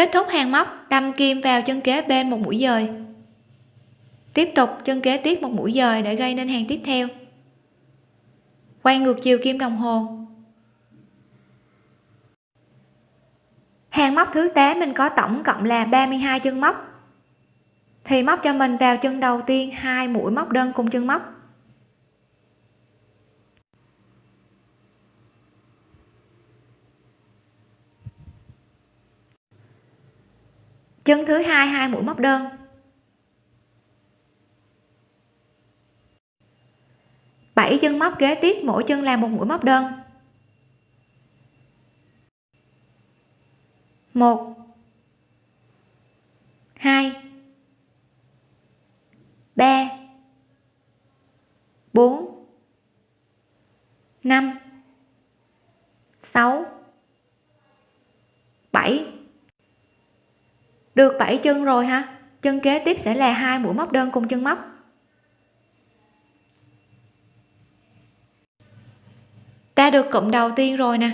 Kết thúc hàng móc, đâm kim vào chân kế bên một mũi dời. Tiếp tục, chân kế tiếp một mũi dời để gây nên hàng tiếp theo. Quay ngược chiều kim đồng hồ. Hàng móc thứ 8 mình có tổng cộng là 32 chân móc. Thì móc cho mình vào chân đầu tiên, hai mũi móc đơn cùng chân móc. Chân thứ hai hai mũi móc đơn. Bảy chân móc kế tiếp, mỗi chân làm một mũi móc đơn. Một. Hai. Ba. Bốn. Năm. Sáu. Bảy được 7 chân rồi ha. Chân kế tiếp sẽ là hai mũi móc đơn cùng chân móc. Ta được cụm đầu tiên rồi nè.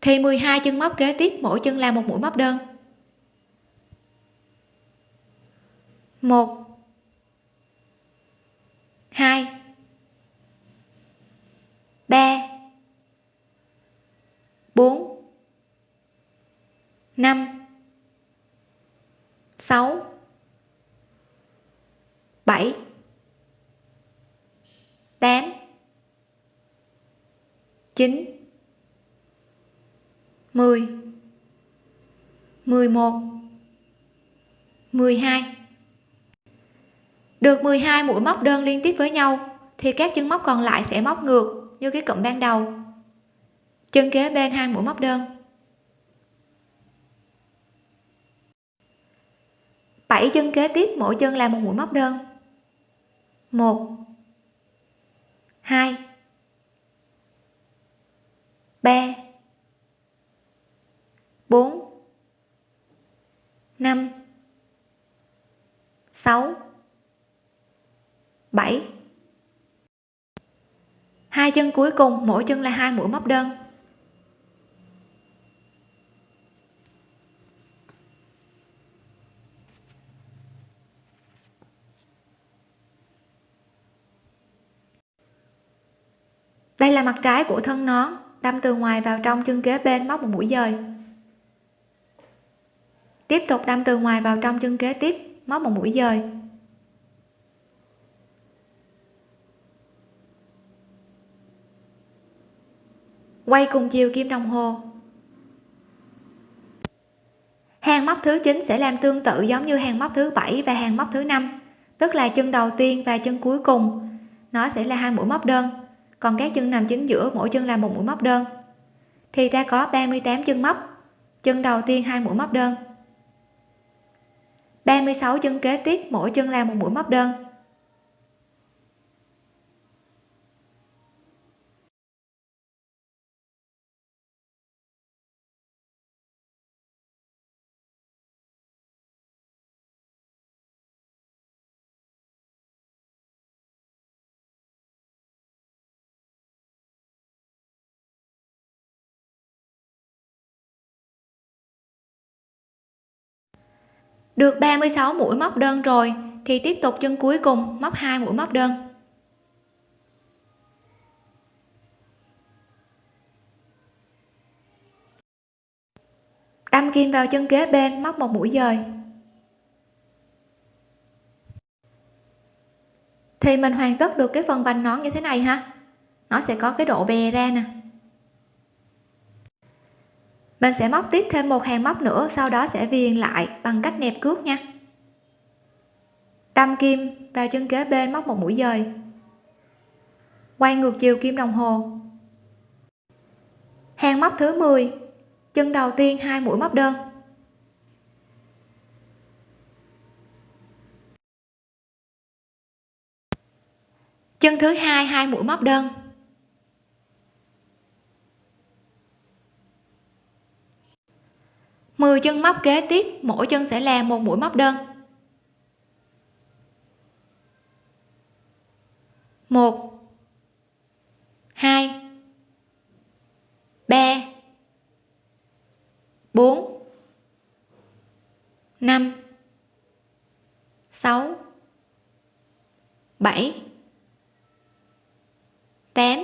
Thì 12 chân móc kế tiếp, mỗi chân là một mũi móc đơn. Một. Hai. 3 4 5 6 7 8 9 10 11 12 được 12 mũi móc đơn liên tiếp với nhau, thì các chân móc còn lại sẽ móc ngược như cái cụm ban đầu. Chân kế bên hai mũi móc đơn. 7 chân kế tiếp, mỗi chân là một mũi móc đơn. 1 2 3 4 5 6 7 hai chân cuối cùng, mỗi chân là hai mũi móc đơn. Đây là mặt trái của thân nón, đâm từ ngoài vào trong chân kế bên móc một mũi dời. Tiếp tục đâm từ ngoài vào trong chân kế tiếp, móc một mũi dời. Quay cùng chiều kim đồng hồ. Hàng móc thứ 9 sẽ làm tương tự giống như hàng móc thứ bảy và hàng móc thứ năm, tức là chân đầu tiên và chân cuối cùng. Nó sẽ là hai mũi móc đơn còn các chân nằm chính giữa, mỗi chân là một mũi móc đơn. Thì ta có 38 chân móc. Chân đầu tiên hai mũi móc đơn. 36 chân kế tiếp, mỗi chân là một mũi móc đơn. Được 36 mũi móc đơn rồi, thì tiếp tục chân cuối cùng móc hai mũi móc đơn. Đâm kim vào chân kế bên, móc một mũi dời. Thì mình hoàn tất được cái phần vành nón như thế này ha. Nó sẽ có cái độ bè ra nè mình sẽ móc tiếp thêm một hàng móc nữa, sau đó sẽ viền lại bằng cách nẹp cước nha. Đâm kim vào chân kế bên móc một mũi dời. Quay ngược chiều kim đồng hồ. Hàng móc thứ 10 chân đầu tiên hai mũi móc đơn. Chân thứ hai hai mũi móc đơn. 10 chân móc kế tiếp, mỗi chân sẽ là một mũi móc đơn. Một, hai, ba, bốn, năm, sáu, bảy, tám,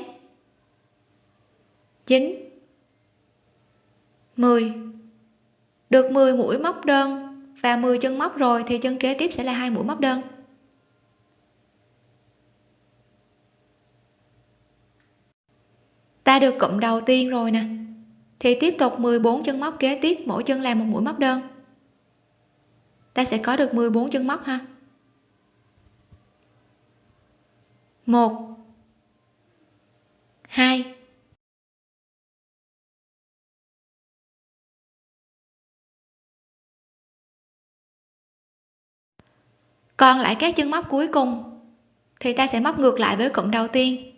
chín, mười được 10 mũi móc đơn và 10 chân móc rồi thì chân kế tiếp sẽ là hai mũi móc đơn. Ta được cụm đầu tiên rồi nè. Thì tiếp tục 14 chân móc kế tiếp, mỗi chân làm một mũi móc đơn. Ta sẽ có được 14 chân móc ha. Một, hai còn lại các chân móc cuối cùng, thì ta sẽ móc ngược lại với cụm đầu tiên.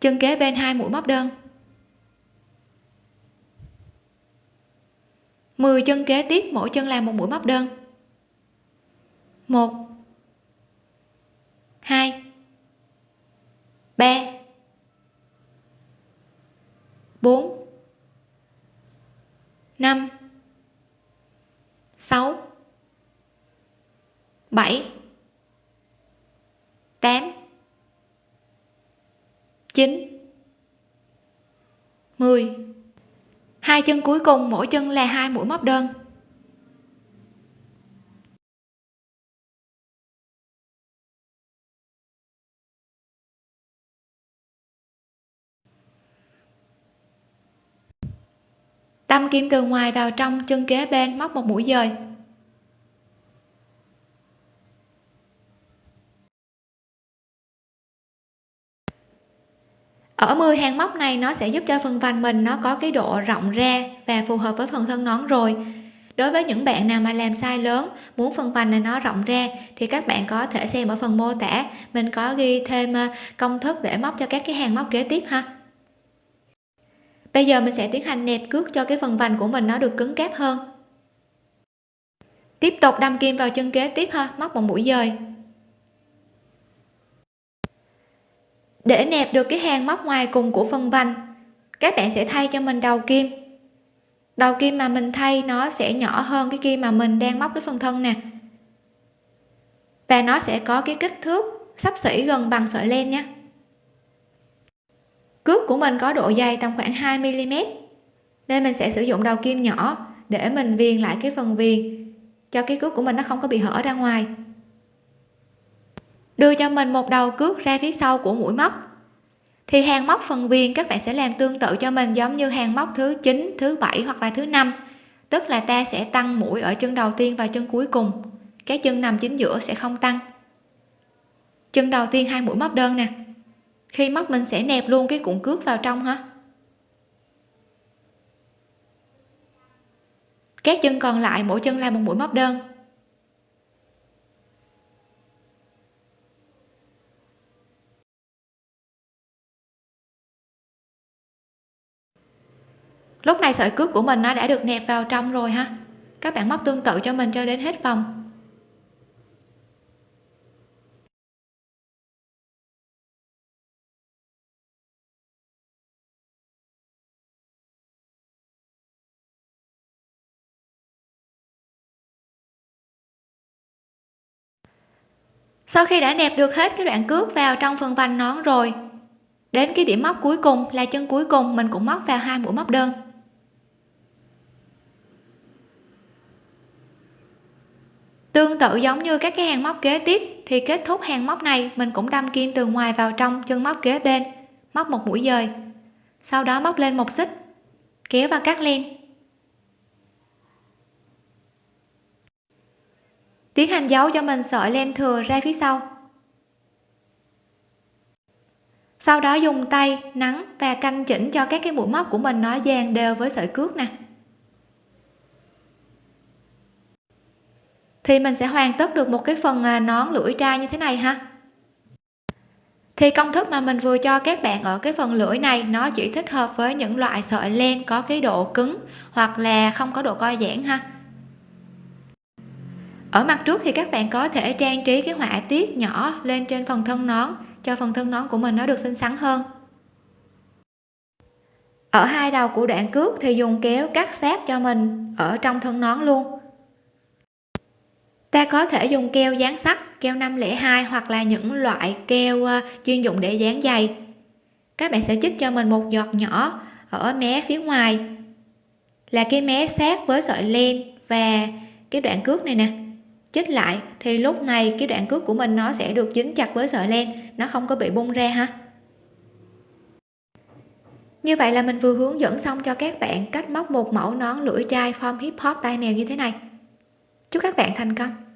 Chân kế bên hai mũi móc đơn. 10 chân kế tiếp, mỗi chân làm một mũi móc đơn. 1 2 3 4 5 6 7 8 9 10 hai chân cuối cùng, mỗi chân là hai mũi móc đơn. Tâm kim từ ngoài vào trong, chân kế bên móc một mũi dời. Ở 10 hàng móc này nó sẽ giúp cho phần vành mình nó có cái độ rộng ra và phù hợp với phần thân nón rồi. Đối với những bạn nào mà làm size lớn, muốn phần vành này nó rộng ra thì các bạn có thể xem ở phần mô tả. Mình có ghi thêm ờ, công thức để móc cho các cái hàng móc kế tiếp ha. Bây giờ mình sẽ tiến hành nẹp cước cho cái phần vành của mình nó được cứng cáp hơn. Tiếp tục đâm kim vào chân kế tiếp ha, móc một mũi dời. Để nẹp được cái hàng móc ngoài cùng của phần vành. Các bạn sẽ thay cho mình đầu kim. Đầu kim mà mình thay, nó sẽ nhỏ hơn cái kim mà mình đang móc cái phần thân nè. Và nó sẽ có cái kích thước sắp xỉ gần bằng sợi len nha cước của mình có độ dày tầm khoảng 2 mm nên mình sẽ sử dụng đầu kim nhỏ để mình viền lại cái phần viền, cho cái cước của mình nó không có bị hở ra ngoài đưa cho mình một đầu cước ra phía sau của mũi móc. Thì hàng móc phần viền các bạn sẽ làm tương tự cho mình giống như hàng móc thứ 9 thứ bảy hoặc là thứ năm. Tức là ta sẽ tăng mũi ở chân đầu tiên và chân cuối cùng. Cái chân nằm chính giữa sẽ không tăng. Chân đầu tiên hai mũi móc đơn nè. Khi móc mình sẽ nẹp luôn cái cuộn cước vào trong hả? Các chân còn lại, mỗi chân là một mũi móc đơn. Lúc này sợi cước của mình nó đã được nẹp vào trong rồi ha. Các bạn móc tương tự cho mình cho đến hết vòng. Sau khi đã nẹp được hết cái đoạn cước vào trong phần vành nón rồi, đến cái điểm móc cuối cùng là chân cuối cùng, mình cũng móc vào hai mũi móc đơn. Tương tự giống như các cái hàng móc kế tiếp, thì kết thúc hàng móc này, mình cũng đâm kim từ ngoài vào trong chân móc kế bên, móc một mũi dời. Sau đó móc lên một xích, kéo và cắt len. Tiến hành giấu cho mình sợi len thừa ra phía sau. Sau đó dùng tay nắn và canh chỉnh cho các cái mũi móc của mình nó dàn đều với sợi cước nè. Thì mình sẽ hoàn tất được một cái phần à, nón lưỡi trai như thế này ha. Thì công thức mà mình vừa cho các bạn ở cái phần lưỡi này, nó chỉ thích hợp với những loại sợi len có cái độ cứng hoặc là không có độ co giãn ha. Ở mặt trước thì các bạn có thể trang trí cái họa tiết nhỏ lên trên phần thân nón, cho phần thân nón của mình nó được xinh xắn hơn. Ở hai đầu của đoạn cước thì dùng kéo cắt sát cho mình ở trong thân nón luôn ta có thể dùng keo dán sắt, keo 502 hoặc là những loại keo ờ, chuyên dụng để dán giày. Các bạn sẽ chích cho mình một giọt nhỏ ở mé phía ngoài. Là cái mé sát với sợi len và cái đoạn cước này nè. Chích lại thì lúc này cái đoạn cước của mình nó sẽ được dính chặt với sợi len, nó không có bị bung ra ha. Như vậy là mình vừa hướng dẫn xong cho các bạn cách móc một mẫu nón lưỡi trai form hip hop tay mèo như thế này chúc các bạn thành công.